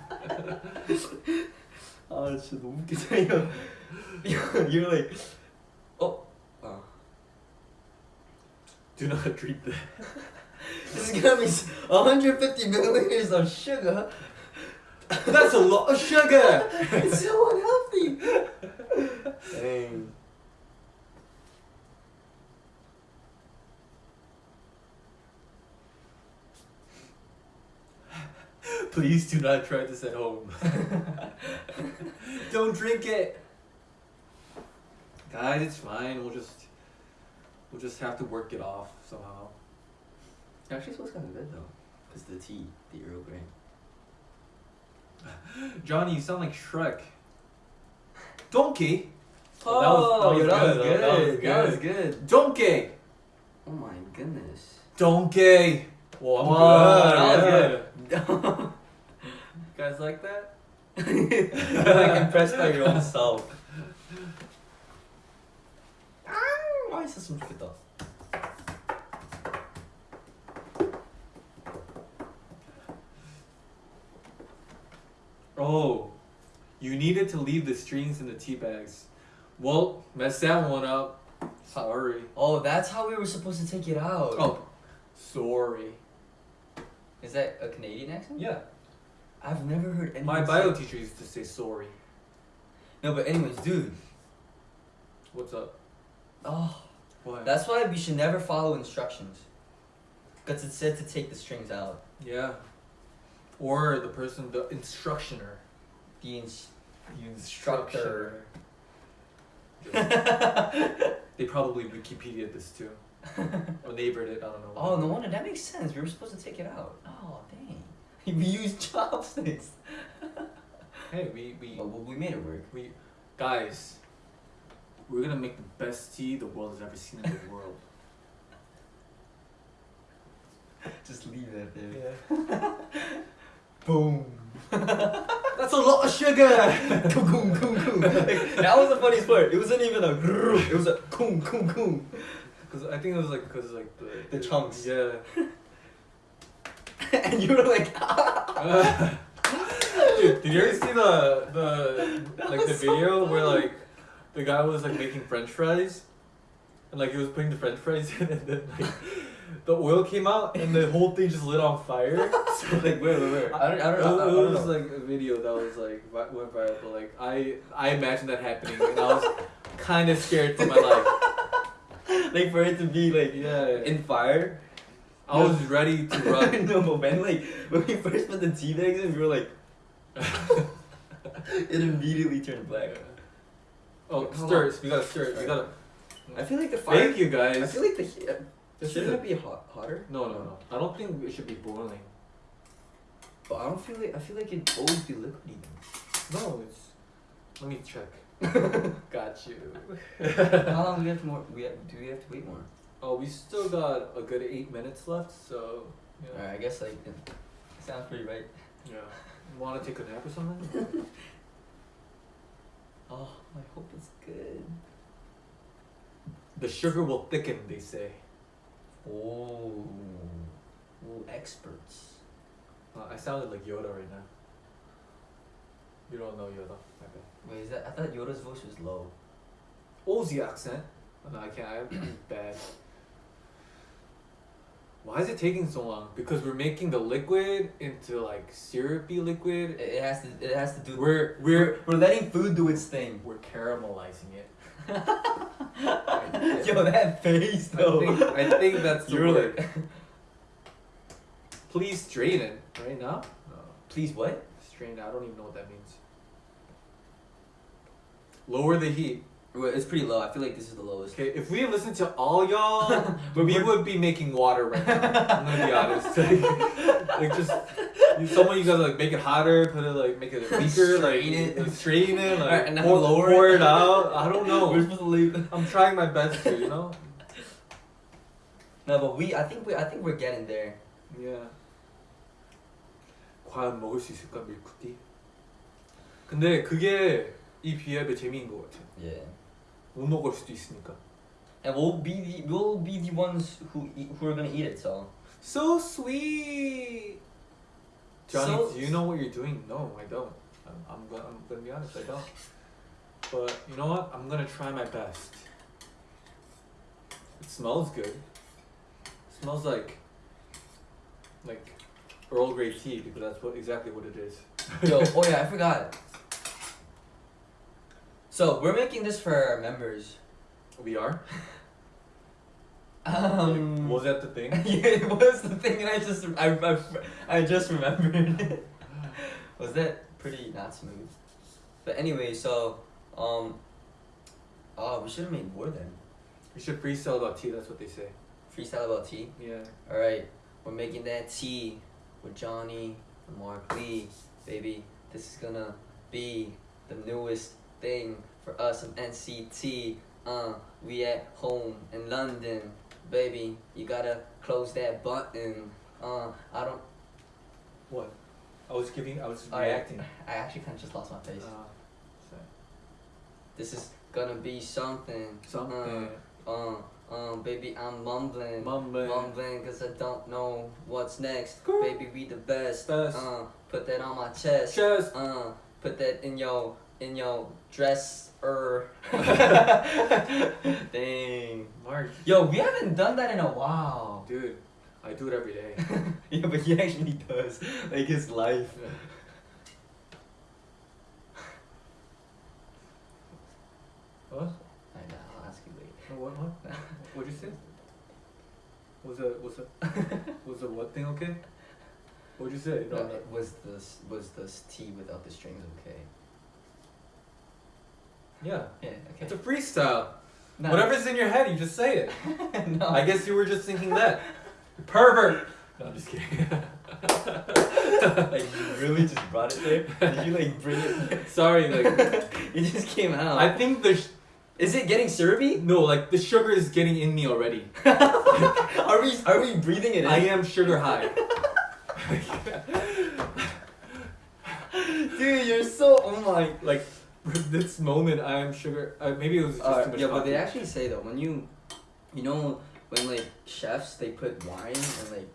아 진짜 너무 웃기다 이거 You're like oh oh Do not treat that. This is gonna be s- 150 milliliters of sugar That's a lot of sugar. It's so unhealthy Dang Please do not try this at home. Don't drink it. Guys, it's fine. We'll just we'll just have to work it off somehow. Actually, smells kind of good though, cause the tea, the Earl Grey. Johnny, you sound like Shrek. Donkey. Oh, that was- that was good, good. that was That was good. good. Donkey. Oh my goodness. Donkey. Well, I'm Whoa, good. that was yeah. guys like that? like impressed by your own self. Why is this much guitar? Oh, you needed to leave the strings in the tea bags. Well, messed that one up. Sorry. Oh, that's how we were supposed to take it out. Oh, sorry. Is that a Canadian accent? Yeah. I've never heard anyone My say- bio teacher used to say sorry. No, but anyways, dude. What's up? Oh, What? that's why we should never follow instructions. Because it said to take the strings out. yeah. Or the person, the instructioner. The ins- The Instructor. They probably Wikipedia this too. Or Navered it, I don't know. Oh, no wonder that makes sense. We were supposed to take it out. Oh, dang. We used chopsticks. Hey, we, we, But we made it work. we, guys, we're gonna make the best tea the world has ever seen in the world. Just leave that there. Yeah. Boom. That's a lot of sugar! Coom, coom, coom, coom. Like, that was the funniest part. It wasn't even a grrr. It was a coom, coom, coom. Cause I think it was like, cause like the, The chunks. Yeah. and you were like, Dude, did you ever see the the like the so video where like the guy was like making French fries, and like he was putting the French fries in, and then like the oil came out, and the whole thing just lit on fire. So, like, wait, wait, wait. I don't, I don't it, know. I, I it don't was know. like a video that was like went viral, but like I I imagined that happening, and I was kind of scared for my life. like for it to be like Yeah, in fire. I was ready to run. no, but when like when we first put the tea bags in, we were like, it immediately turned black. Oh, Hold stir it. We gotta stir it. We gotta. I feel like the fire. Thank you guys. I feel like the heat. Uh, this Shouldn't it be hot, hotter? No, no, no. I don't think it should be boiling. But I don't feel like I feel like it'd always be liquidy. No, it's. Let me check. Got you. How long do we have to more? We have, do we have to wait more? Oh, we still got a good eight minutes left, so. Yeah. Alright, I guess like it sounds pretty right. Yeah. Want to take a nap or something? Oh, I hope it's good. the sugar will thicken, they say. Oh, Ooh, experts. Uh, I sounded like Yoda right now. You don't know Yoda. Okay. Wait, is that? I thought Yoda's voice was low. Aussie accent. Oh, no, I can't. I'm bad. Why is it taking so long? Because we're making the liquid into like syrupy liquid. It, has to. It has to do. We're we're we're letting food do its thing. we're caramelizing it. Yo, that face I think, I think that's the You're word. like, Please strain it right now. No, please what? strain. I don't even know what that means. Lower the heat. Well, it's pretty low. I feel like this is the lowest. Okay, if we listen to all y'all, But we we're- would be making water right now. I'm gonna be honest. Like, like just you, someone you gotta like make it hotter, put it like make it weaker, like Strain it. like, strain it, like Alright, and now pour, lower pour it. it out. I don't know. We're supposed to leave. I'm trying my best to, you know. No, but we. I think we. I think we're getting there. Yeah. 과연 먹을 수 있을까 밀크티? 근데 그게 이 비앱의 재미인 것 같아. Yeah. 못 먹을 수도 있으니까. And we'll be the we'll be the ones who eat, who are gonna eat it. So. So sweet. Johnny, So- do you know what you're doing? No, I don't. I'm, I'm, gonna, I'm gonna be honest, I don't. But you know what? I'm gonna try my best. It smells good. It smells like like Earl Grey tea because that's what exactly what it is. Yo, oh yeah, I forgot. So we're making this for our members. We are. Um, Was that the thing? yeah, it was the thing, and I just I, I, I just remembered. was that pretty not smooth? But anyway, so um, oh, we should have made more then. We should freestyle about tea. That's what they say. Freestyle about tea. Yeah. All right. we're making that tea with Johnny and Mark Lee, baby. This is gonna be the newest thing for us in NCT. Uh, we at home in London, baby. You gotta close that button. Uh, I don't. What? I was giving. I was I- reacting. I actually kind of just lost my face. Uh, This is gonna be something. something. Uh, um, baby, I'm mumbling. Mumbling. Mumbling cause I don't know what's next. Baby, we the best. Best. Uh, put that on my chest. Chest. Uh, put that in your in your dress. Er. Dang. Mark. Yo, we haven't done that in a while. Dude, I do it every day. yeah, but he actually does. Like his life. what? I know. I'll ask you later. What? What? What'd you say? Was the was the was the what thing okay? What'd you say? No, No, no. was this was this tea without the strings okay? Yeah. Yeah. Okay. It's a freestyle. No. Whatever's in your head, you just say it. no. I guess you were just thinking that. Pervert. No, I'm just kidding. like you really just brought it there? Did you like bring it? Sorry, like it just came out. I think the sh- Is it getting syrupy? no, like the sugar is getting in me already. are we are we breathing it in? I am sugar high. Dude, you're so oh my. like this moment, I am sugar. Uh, maybe it was just Uh, too much yeah, but they actually say though when you, you know, when like chefs they put wine and like,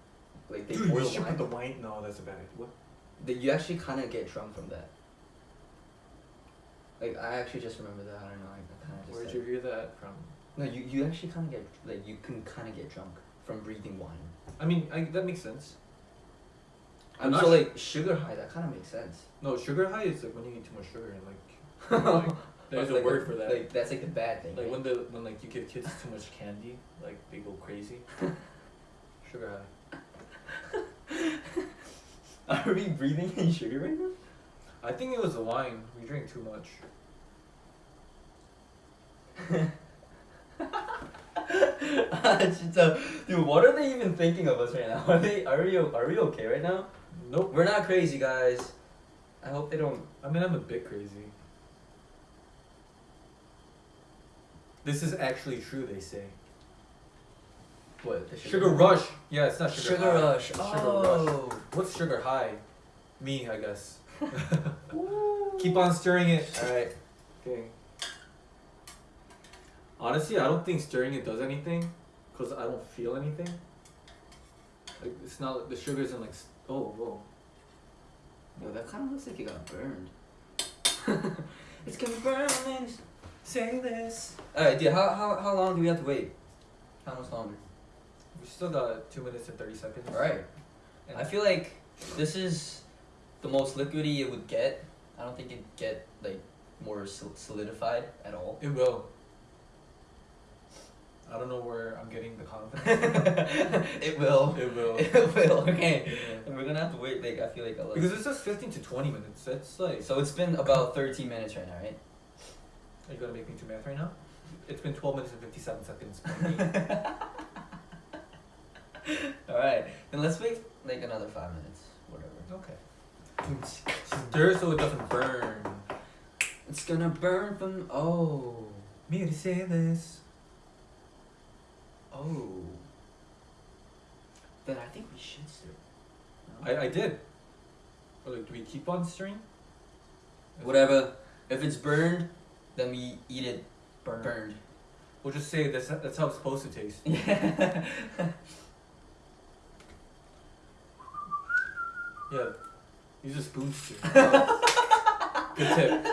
like they Dude, boil we should wine, put the wine. No, that's a bad idea. What? that you actually kind of get drunk from that. Like I actually just remember that. I don't know. I, I kind of just. Where'd said- you hear that from? No, you, you actually kind of get like you can kind of get drunk from breathing wine. I mean, I, that makes sense. I'm I'm not so su- like sugar high. That kind of makes sense. No, sugar high is like when you eat too much sugar and like, like there's a like word for that. Like that's like the bad thing. Like right? when the when like you give kids too much candy, like they go crazy. Sugar high. Are we breathing in sugar right now? I think it was the wine. We drank too much. 진짜, dude, what are they even thinking of us right now? Are they? Are we? Are we okay right now? Nope. We're not crazy, guys. I hope they don't. I mean, I'm a bit crazy. This is actually true. They say. What? The Sugar rush. Yeah, it's not sugar. Sugar high. rush. Sugar oh. rush. What's sugar high? Me, I guess. Keep on stirring it. All right. Okay. Honestly, I don't think stirring it does anything, cause I don't feel anything. Like it's not like the sugar isn't like oh whoa. Yo, that kind of looks like it got burned. it's confirming. Say this. Alright, dude. How, how how long do we have to wait? How much longer? We still got two minutes and thirty seconds. All right. I feel like this is the most liquidy it would get. I don't think it'd get like more solidified at all. It will. I don't know where I'm getting the confidence. it will. it will. It will. Okay. Yeah. And we're gonna have to wait. Like I feel like a lot. Because it says fifteen to twenty minutes. That's like. so it's been about thirteen minutes right now, right? Are you gonna make me do math right now? It's been twelve minutes and fifty-seven seconds. all right. Then let's wait like another five minutes. Whatever. okay. Stir so it doesn't burn. It's gonna burn from. Oh. Me to say this. Oh. Then I think we should stir. No? I, I did. Or like, do we keep on stirring? Whatever. If it's burned, then we eat it Burn. burned. We'll just say that's that's how it's supposed to taste. Yeah. Yeah. Use a spoon. Good tip.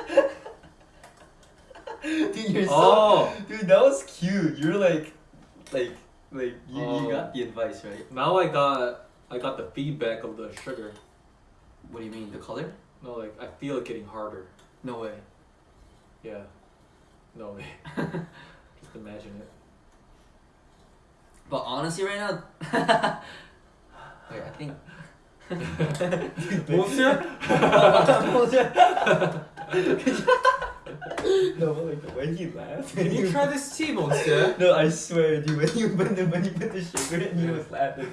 Dude, you're so. Oh, Dude, that was cute. You're like, like, like you, Oh. you got the advice right. now I got I got the feedback of the sugar. What do you mean? The color? No, like I feel it getting harder. No way. Yeah. No way. just imagine it. But honestly, right now. Wait, I think. Monsieur? no, but like when he laughed. Can you try this tea, monster? No, I swear, dude. When you when, the, when you put the sugar in, he was laughing.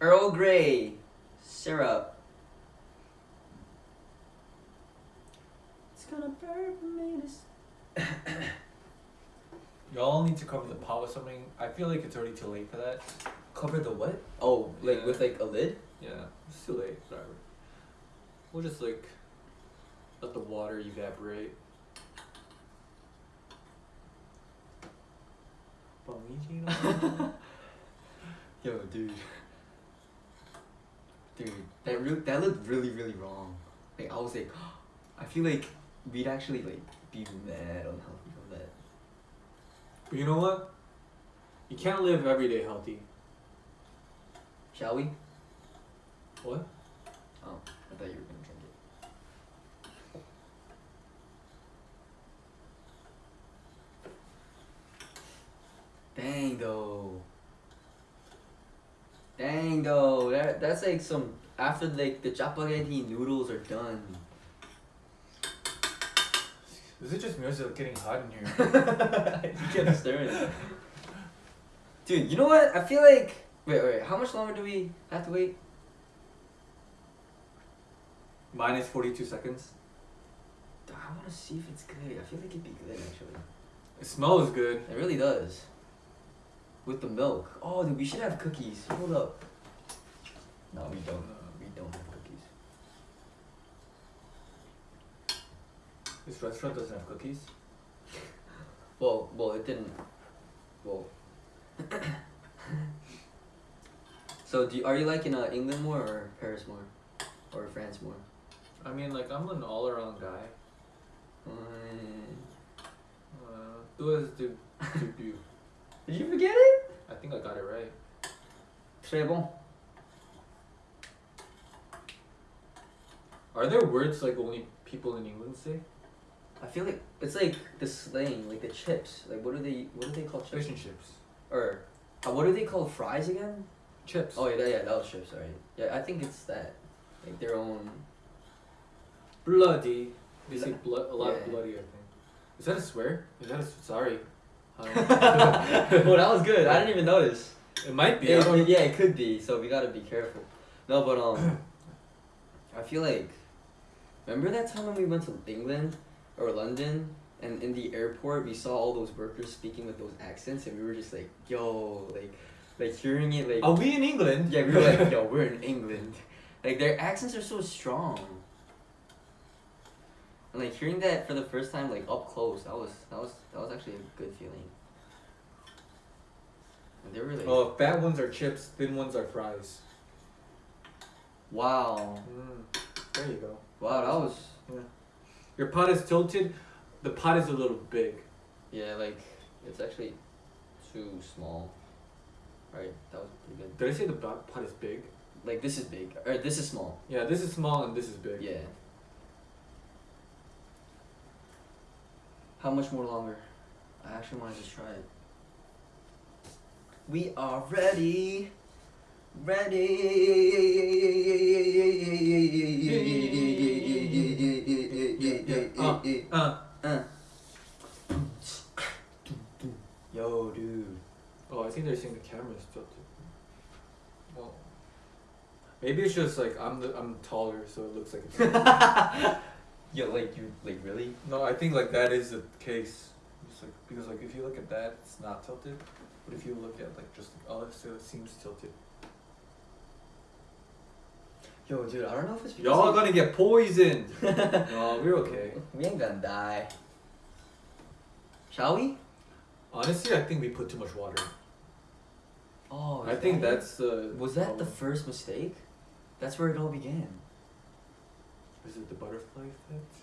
Earl Grey syrup. It's gonna burn me. to Y'all need to cover the pot with something. I feel like it's already too late for that. Cover the what? Oh, like Yeah. with like a lid? Yeah, it's too late. Whatever. We'll just like let the water evaporate. Yo, dude. Dude, that re- that looked really really wrong. Like I was like, I feel like we'd actually like be mad unhealthy from that. But you know what? You can't live every day healthy. Shall we? What? Oh, I thought you were gonna drink it. Dang though. Dang though. That that's like some after like the chapaghetti noodles are done. Is it just me or is it getting hot in here? you get it. Dude, you know what? I feel like wait, wait. How much longer do we have to wait? Minus 42 seconds. Dude, I want to see if it's good. I feel like it'd be good actually. It smells good. It really does. With the milk. Oh, dude, we should have cookies. Hold up. No, we don't. We don't have cookies. This restaurant doesn't have cookies. Well, well, it didn't. Well. so, do you, are you liking uh, England more or Paris more, or France more? I mean, like, I'm an all around guy. Uh, who is the debut? Did you forget it? I think I got it right. Très bon. Are there words like only people in England say? I feel like it's like the slang, like the chips. Like what do they? What do they call chips? Fish and chips. Or, uh, what do they call fries again? Chips. Oh yeah, yeah, that was chips. Sorry. Yeah, I think it's that. Like their own. Bloody. They say blood a lot Yeah. of bloody. I think. Is that a swear? Is that a sorry? Well, that was good. I didn't even notice. it might be. I It- yeah, it could be. So we gotta be careful. No, but um, I feel like, remember that time when we went to England or London, and in the airport we saw all those workers speaking with those accents, and we were just like, yo, like, like hearing it, like, Are we in England? yeah, we were like, yo, we're in England. Like their accents are so strong. And like hearing that for the first time, like up close, that was that was that was actually a good feeling. And they were like, Oh, fat ones are chips. Thin ones are fries. wow, Mm, there you go. wow, that was Yeah. Your pot is tilted. The pot is a little big. yeah, like it's actually too small. Right, that was pretty good. Did I say the pot is big? Like this is big, or this is small. Yeah, this is small and this is big. Yeah. How much more longer? I actually want to just try it. We are ready. Ready. Uh, Uh. Yo, dude. oh, I think they're saying the camera is tilted. Well, maybe it's just like I'm the I'm taller, so it looks like it's. Yo, like you, like really? no, I think like that is the case. It's like because like if you look at that, it's not tilted. But if you look at like just oh, so it seems tilted. Yo, dude, I don't know if it's because Y'all are gonna get poisoned. no, we're okay. We ain't gonna die. Shall we? Honestly, I think we put too much water. Oh, I think that that's the. Was that the first mistake? That's where it all began. Is it the butterfly effect?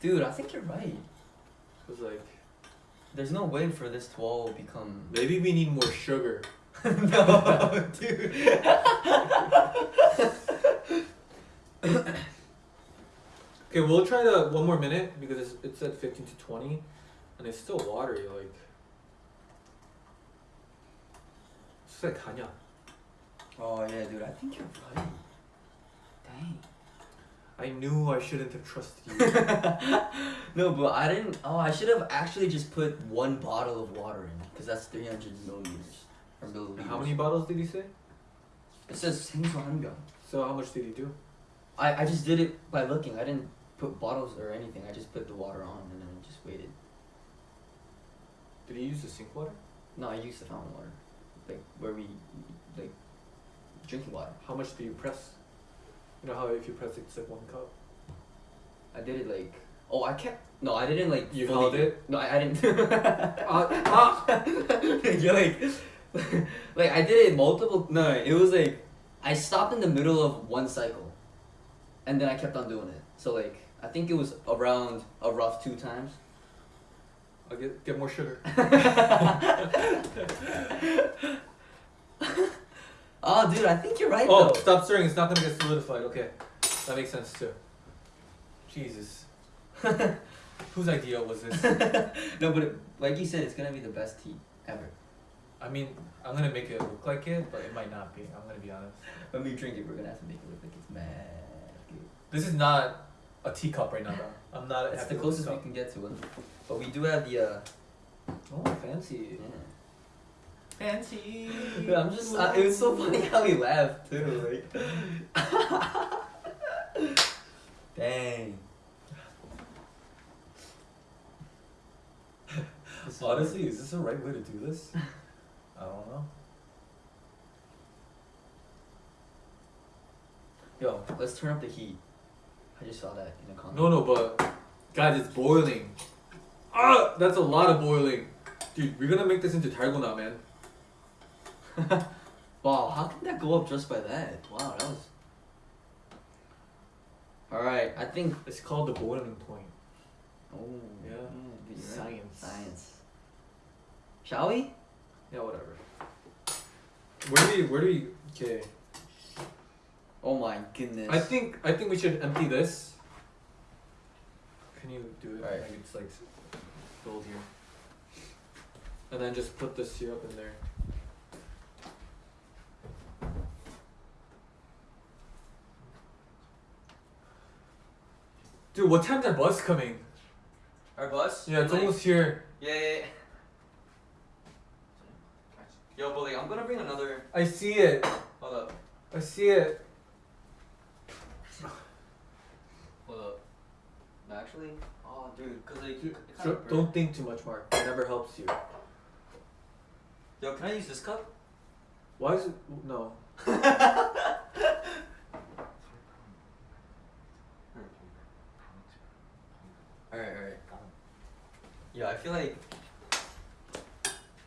Dude, I think you're right. Cause like, there's no way for this to all become. Maybe we need more sugar. no, dude. okay, we'll try the one more minute because it's, it's at fifteen to twenty, and it's still watery. Like, it's like Hanya. Oh yeah, dude. I think you're right. Dang. I knew I shouldn't have trusted you. no, but I didn't. Oh, I should have actually just put one bottle of water in because that's 300 milliliters. Or milliliters. How many bottles did he say? It says 1000. So how much did he do? I, I just did it by looking. I didn't put bottles or anything. I just put the water on and then just waited. Did he use the sink water? No, I used the fountain water. Like where we like drinking water. How much do you press? You know how if you press it, like one cup. I did it like. Oh, I kept. No, I didn't like. You held it? No, I, I didn't. Uh, ah! You're like, like I did it multiple. No, it was like I stopped in the middle of one cycle, and then I kept on doing it. So like I think it was around a rough two times. I'll get get more sugar. Oh, dude, I think you're right Oh, though. stop stirring. It's not gonna get solidified. Okay, that makes sense too. Jesus. Whose idea was this? no, but it, like you said, it's gonna be the best tea ever. I mean, I'm gonna make it look like it, but it might not be. I'm gonna be honest. When we drink it, we're gonna have to make it look like it's mad good. This is not a teacup right now, though. I'm not. It's the closest we can get to it. But we do have the. uh Oh, fancy. yeah. Fancy. Yeah, I'm just. I, it was so funny how he laughed too. Like. Dang. Honestly, is this the right way to do this? I don't know. Yo, let's turn up the heat. I just saw that in the comment. No, no, but guys, it's boiling. Ah, that's a lot of boiling, dude. We're gonna make this into targo now, man. Wow, how can that go up just by that? Wow, that was. Alright, I think. It's called the boiling point. Oh, Yeah. Mm, right. Science. Science. Shall we? Yeah, whatever. Where do we? Where do we? Okay. Oh my goodness. I think I think we should empty this. Can you do it? Alright. Like it's like filled here. And then just put the syrup in there. Dude, what time's our bus coming? Our bus? Yeah, it's Like- almost here. Yeah, yeah, yeah. Yo, like, I'm gonna bring another. I see it. Hold up. I see it. Hold up. No, actually. Oh, dude, cause like. Dude, it so- don't think too much, Mark. It never helps you. Yo, can I use this cup? Why is it no? Alright, alright. Yeah, I feel like.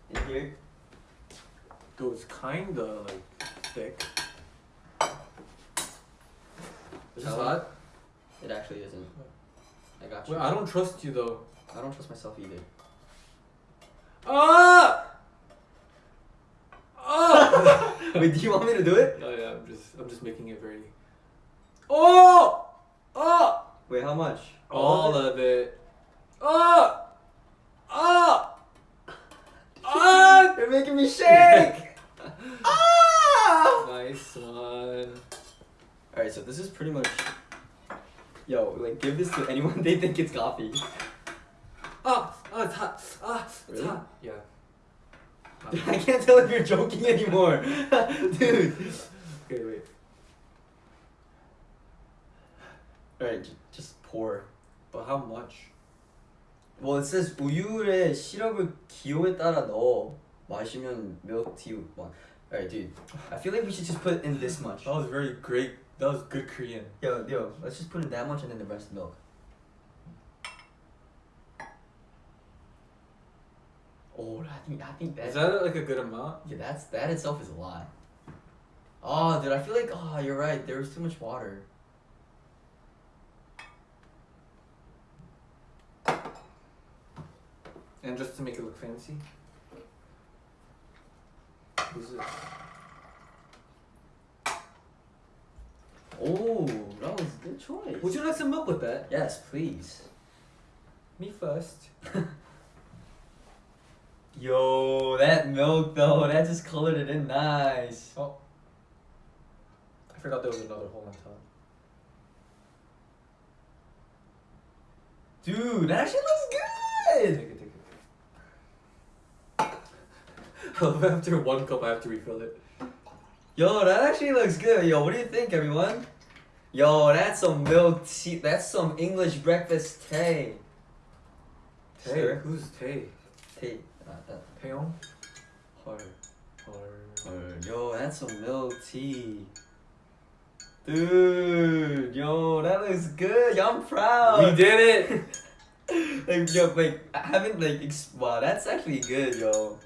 In here. Dude, it's kinda like thick. Is this hot? It actually isn't. I got you. Wait, I don't trust you though. I don't trust myself either. Ah! Ah! Wait, do you want me to do it? oh yeah, I'm just I'm just making it very. Oh! Oh! Wait, how much? All of it. Oh! Oh! Ah! You're making me shake! ah! Nice one. Alright, so this is pretty much. Yo, like, give this to anyone they think it's coffee. Ah! Ah! It's hot. Ah! It's Really? hot. Yeah. Dude, I can't tell if you're joking anymore. Dude. Okay, wait. Alright, just pour. But how much? Well, it says 우유에 시럽을 기호에 따라 넣어 마시면 milk tea one. Alright, dude. I feel like we should just put in this much. That was very great. That was good Korean. Yo, yo, let's just put in that much and then the rest milk. Oh, I think I think Is that, that like a good amount? yeah, that's that itself is a lot. Oh, dude, I feel like oh, you're right. There was too much water. And just to make it look fancy. Who's this? Oh, that was a good choice. Would you like some milk with that? Yes, please. Me first. Yo, that milk though, that just colored it in nice. Oh. I forgot there was another hole on top. Dude, that actually looks good. After one cup, I have to refill it. Yo, that actually looks good. Yo, what do you think, everyone? Yo, that's some milk tea. That's some English breakfast tea. Tay, Sure. who's Tay? Tea. Not that. Taeyong? Uh, uh, Hard. Or Yo, that's some milk tea. Dude, yo, that looks good. Yo, I'm proud. we did it. like yo, like I haven't like wow, that's actually good, yo.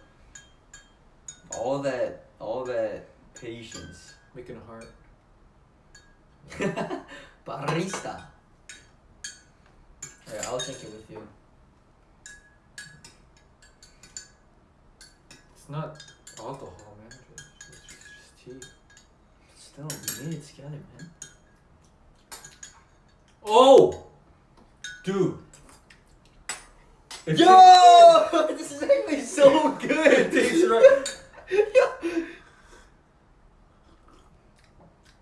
All that, all that patience. Making a heart. Barista. Alright, I'll drink it with you. It's not alcohol, man. It's just, it's just tea. Still, we made it man. Oh, dude. If Yo, this is actually so good. it tastes right.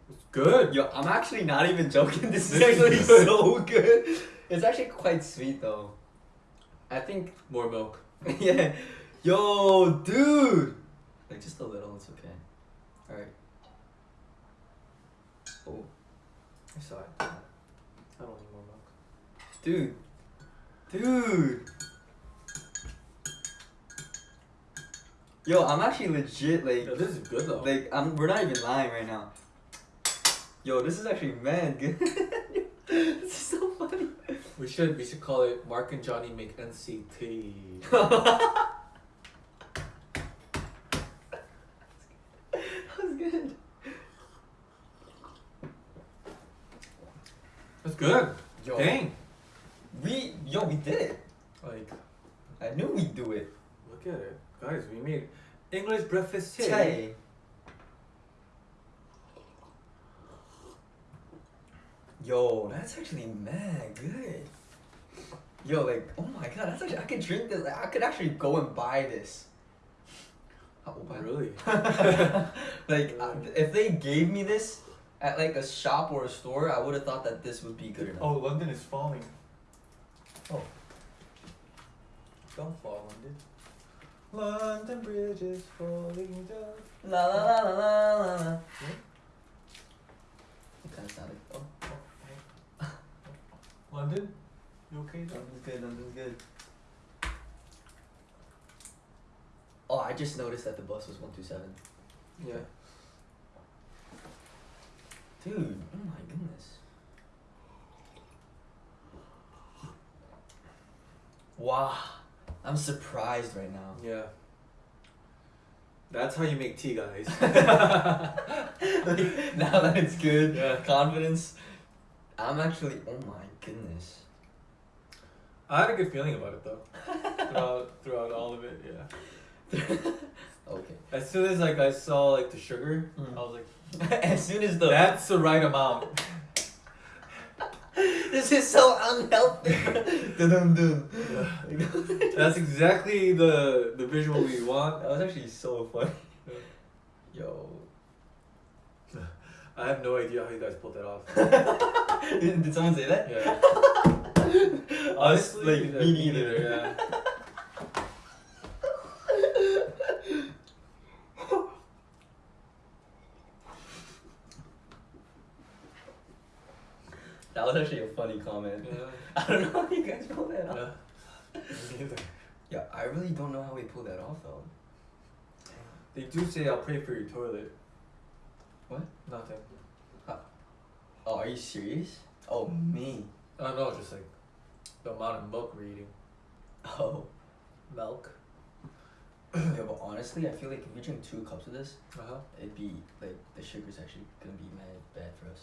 It's good. Yo, I'm actually not even joking. This is This is actually good. so good. It's actually quite sweet though. I think, More milk. yeah. Yo, dude. Like just a little, it's okay. All right. Oh, I saw it. I don't need more milk. dude, dude. Yo, I'm actually legit like, Yeah, this is good though. like I'm. We're not even lying right now. Yo, this is actually mad good. this is so funny. we should we should call it Mark and Johnny make NCT. That was good. That's good. Yo, Dang. we yo we did it. Like, I knew we'd do it. look at it, guys. We made English breakfast tea. Tay. Yo, that's actually mad good. Yo, like, oh my god, that's actually I could drink this. I could actually go and buy this. Oh. Really? like, uh, if they gave me this at like a shop or a store, I would have thought that this would be good enough. Oh, London is falling. Oh. Don't fall, London. London Bridge is falling down. La la la la la la. la. Hmm? It kind of sounded. Oh, London? You okay though? London's good. London's good. Oh, I just noticed that the bus was one two seven. Yeah. Dude, oh my goodness. Wow, I'm surprised right now. Yeah. That's how you make tea, guys. like, now that it's good, Yeah. confidence. I'm actually, oh my goodness. I had a good feeling about it though. throughout throughout all of it, yeah. okay. As soon as like I saw like the sugar, Mm. I was like, as soon as the that's the right amount. This is so unhealthy. Dun, dun, dun. That's exactly the the visual we want. That was actually so funny. Yo. I have no idea how you guys pulled that off. Did, did someone say that? Yeah. Honestly, like, me neither. Yeah. That was actually a funny comment. Yeah. I don't know how you guys pulled that off. Yeah. Neither. Yeah, I really don't know how we pulled that off though. They do say I'll pray for your toilet. What? Nothing. Oh, are you serious? Oh, me. Oh know, just like the amount of milk we're eating. Oh. Milk. yeah, but honestly, I feel like if we drink two cups of this, Uh huh. it'd be like the sugar's actually gonna be mad bad for us.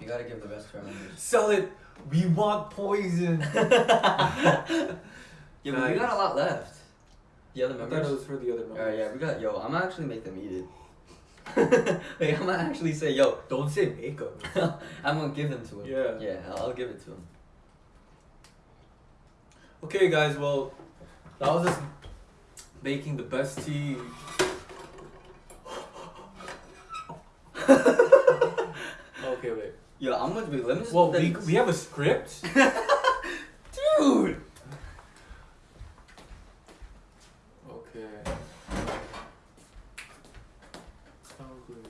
You gotta give the best to our members. Sell it. We want poison. yeah, but we got a lot left. The other members. I thought it was for the other members. Alright, yeah, we got. Yo, I'm gonna actually make them eat it. like, I'm gonna actually say, yo, Don't say makeup. I'm gonna give them to him. Yeah. Yeah, I'll I'll give it to him. Okay, guys. Well, that was just making the best tea. okay, wait. Yo, I'm gonna be. Let me just. Well, we, we have a script. dude. Okay. Sound good.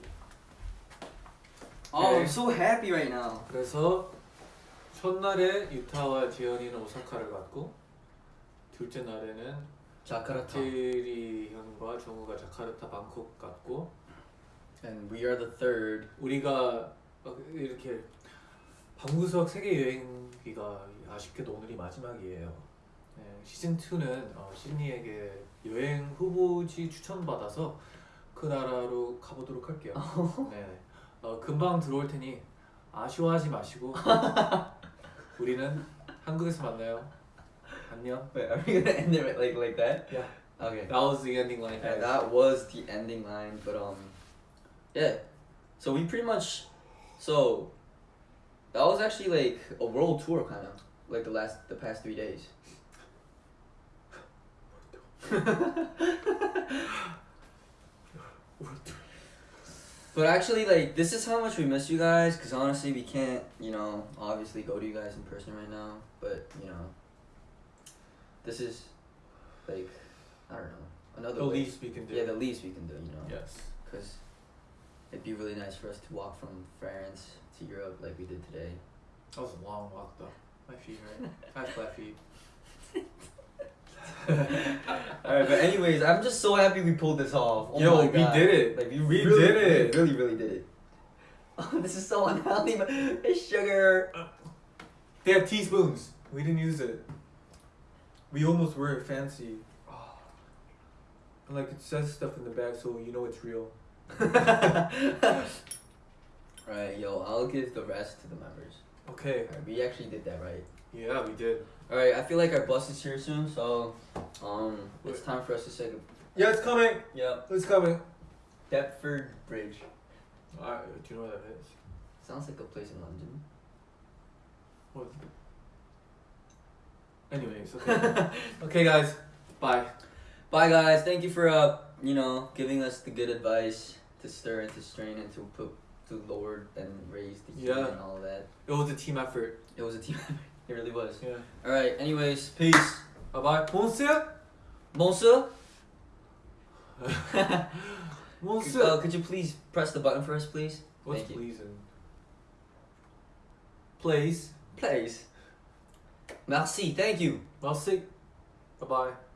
Oh, Okay. I'm so happy right now. 그래서 첫날에 유타와 지연이는 오사카를 갔고 둘째 날에는 자카르타. 테리 형과 정우가 자카르타 방콕 갔고 And we are the third. 우리가 막 이렇게 방구석 세계 여행기가 아쉽게도 오늘이 마지막이에요. 네, 시즌 2는 어, 시드니에게 여행 후보지 추천 받아서 그 나라로 가보도록 할게요. 네, 어, 금방 들어올 테니 아쉬워하지 마시고 우리는 한국에서 만나요. 안녕. Wait, are we gonna end it like like that? Yeah. Okay. That was the ending line. And that was the ending line, but um, yeah. So we pretty much, so that was actually like a world tour, kind of like the last, the past three days. But actually, like this is how much we miss you guys. Cause honestly, we can't, you know, obviously go to you guys in person right now. But you know, this is like I don't know another the way. least we can do. Yeah, the least we can do, you know. yes. Because it'd be really nice for us to walk from France to Europe like we did today. That was a long walk though. My feet hurt. I have flat feet. Alright, but anyways, I'm just so happy we pulled this off. Oh Yo, we did it. Like we, We really, did it. We really, really did it. Oh, this is so unhealthy, but it's sugar. They have teaspoons. We didn't use it. We almost were fancy. And like it says stuff in the back, so you know it's real. Alright, yo, I'll give the rest to the members. Okay. Alright, we actually did that right. Yeah, we did. Alright, I feel like our bus is here soon, so um, it's time for us to say. Yeah, it's coming. Yeah. It's coming. Deptford Bridge. Alright, do you know what that is? Sounds like a place in London. What? Anyways, okay. okay, guys. Bye. Bye guys. Thank you for uh you know giving us the good advice to stir and to strain and to put to lower and raise the heat Yeah. and all that. It was a team effort. It was a team. Effort. It really was. Yeah. All right. Anyways, peace. Bye bye. Monsieur. Monsieur, Monsieur. uh, could you please press the button for us, please? What's Thank? Please. Please. Merci. Thank you. Merci. Bye bye.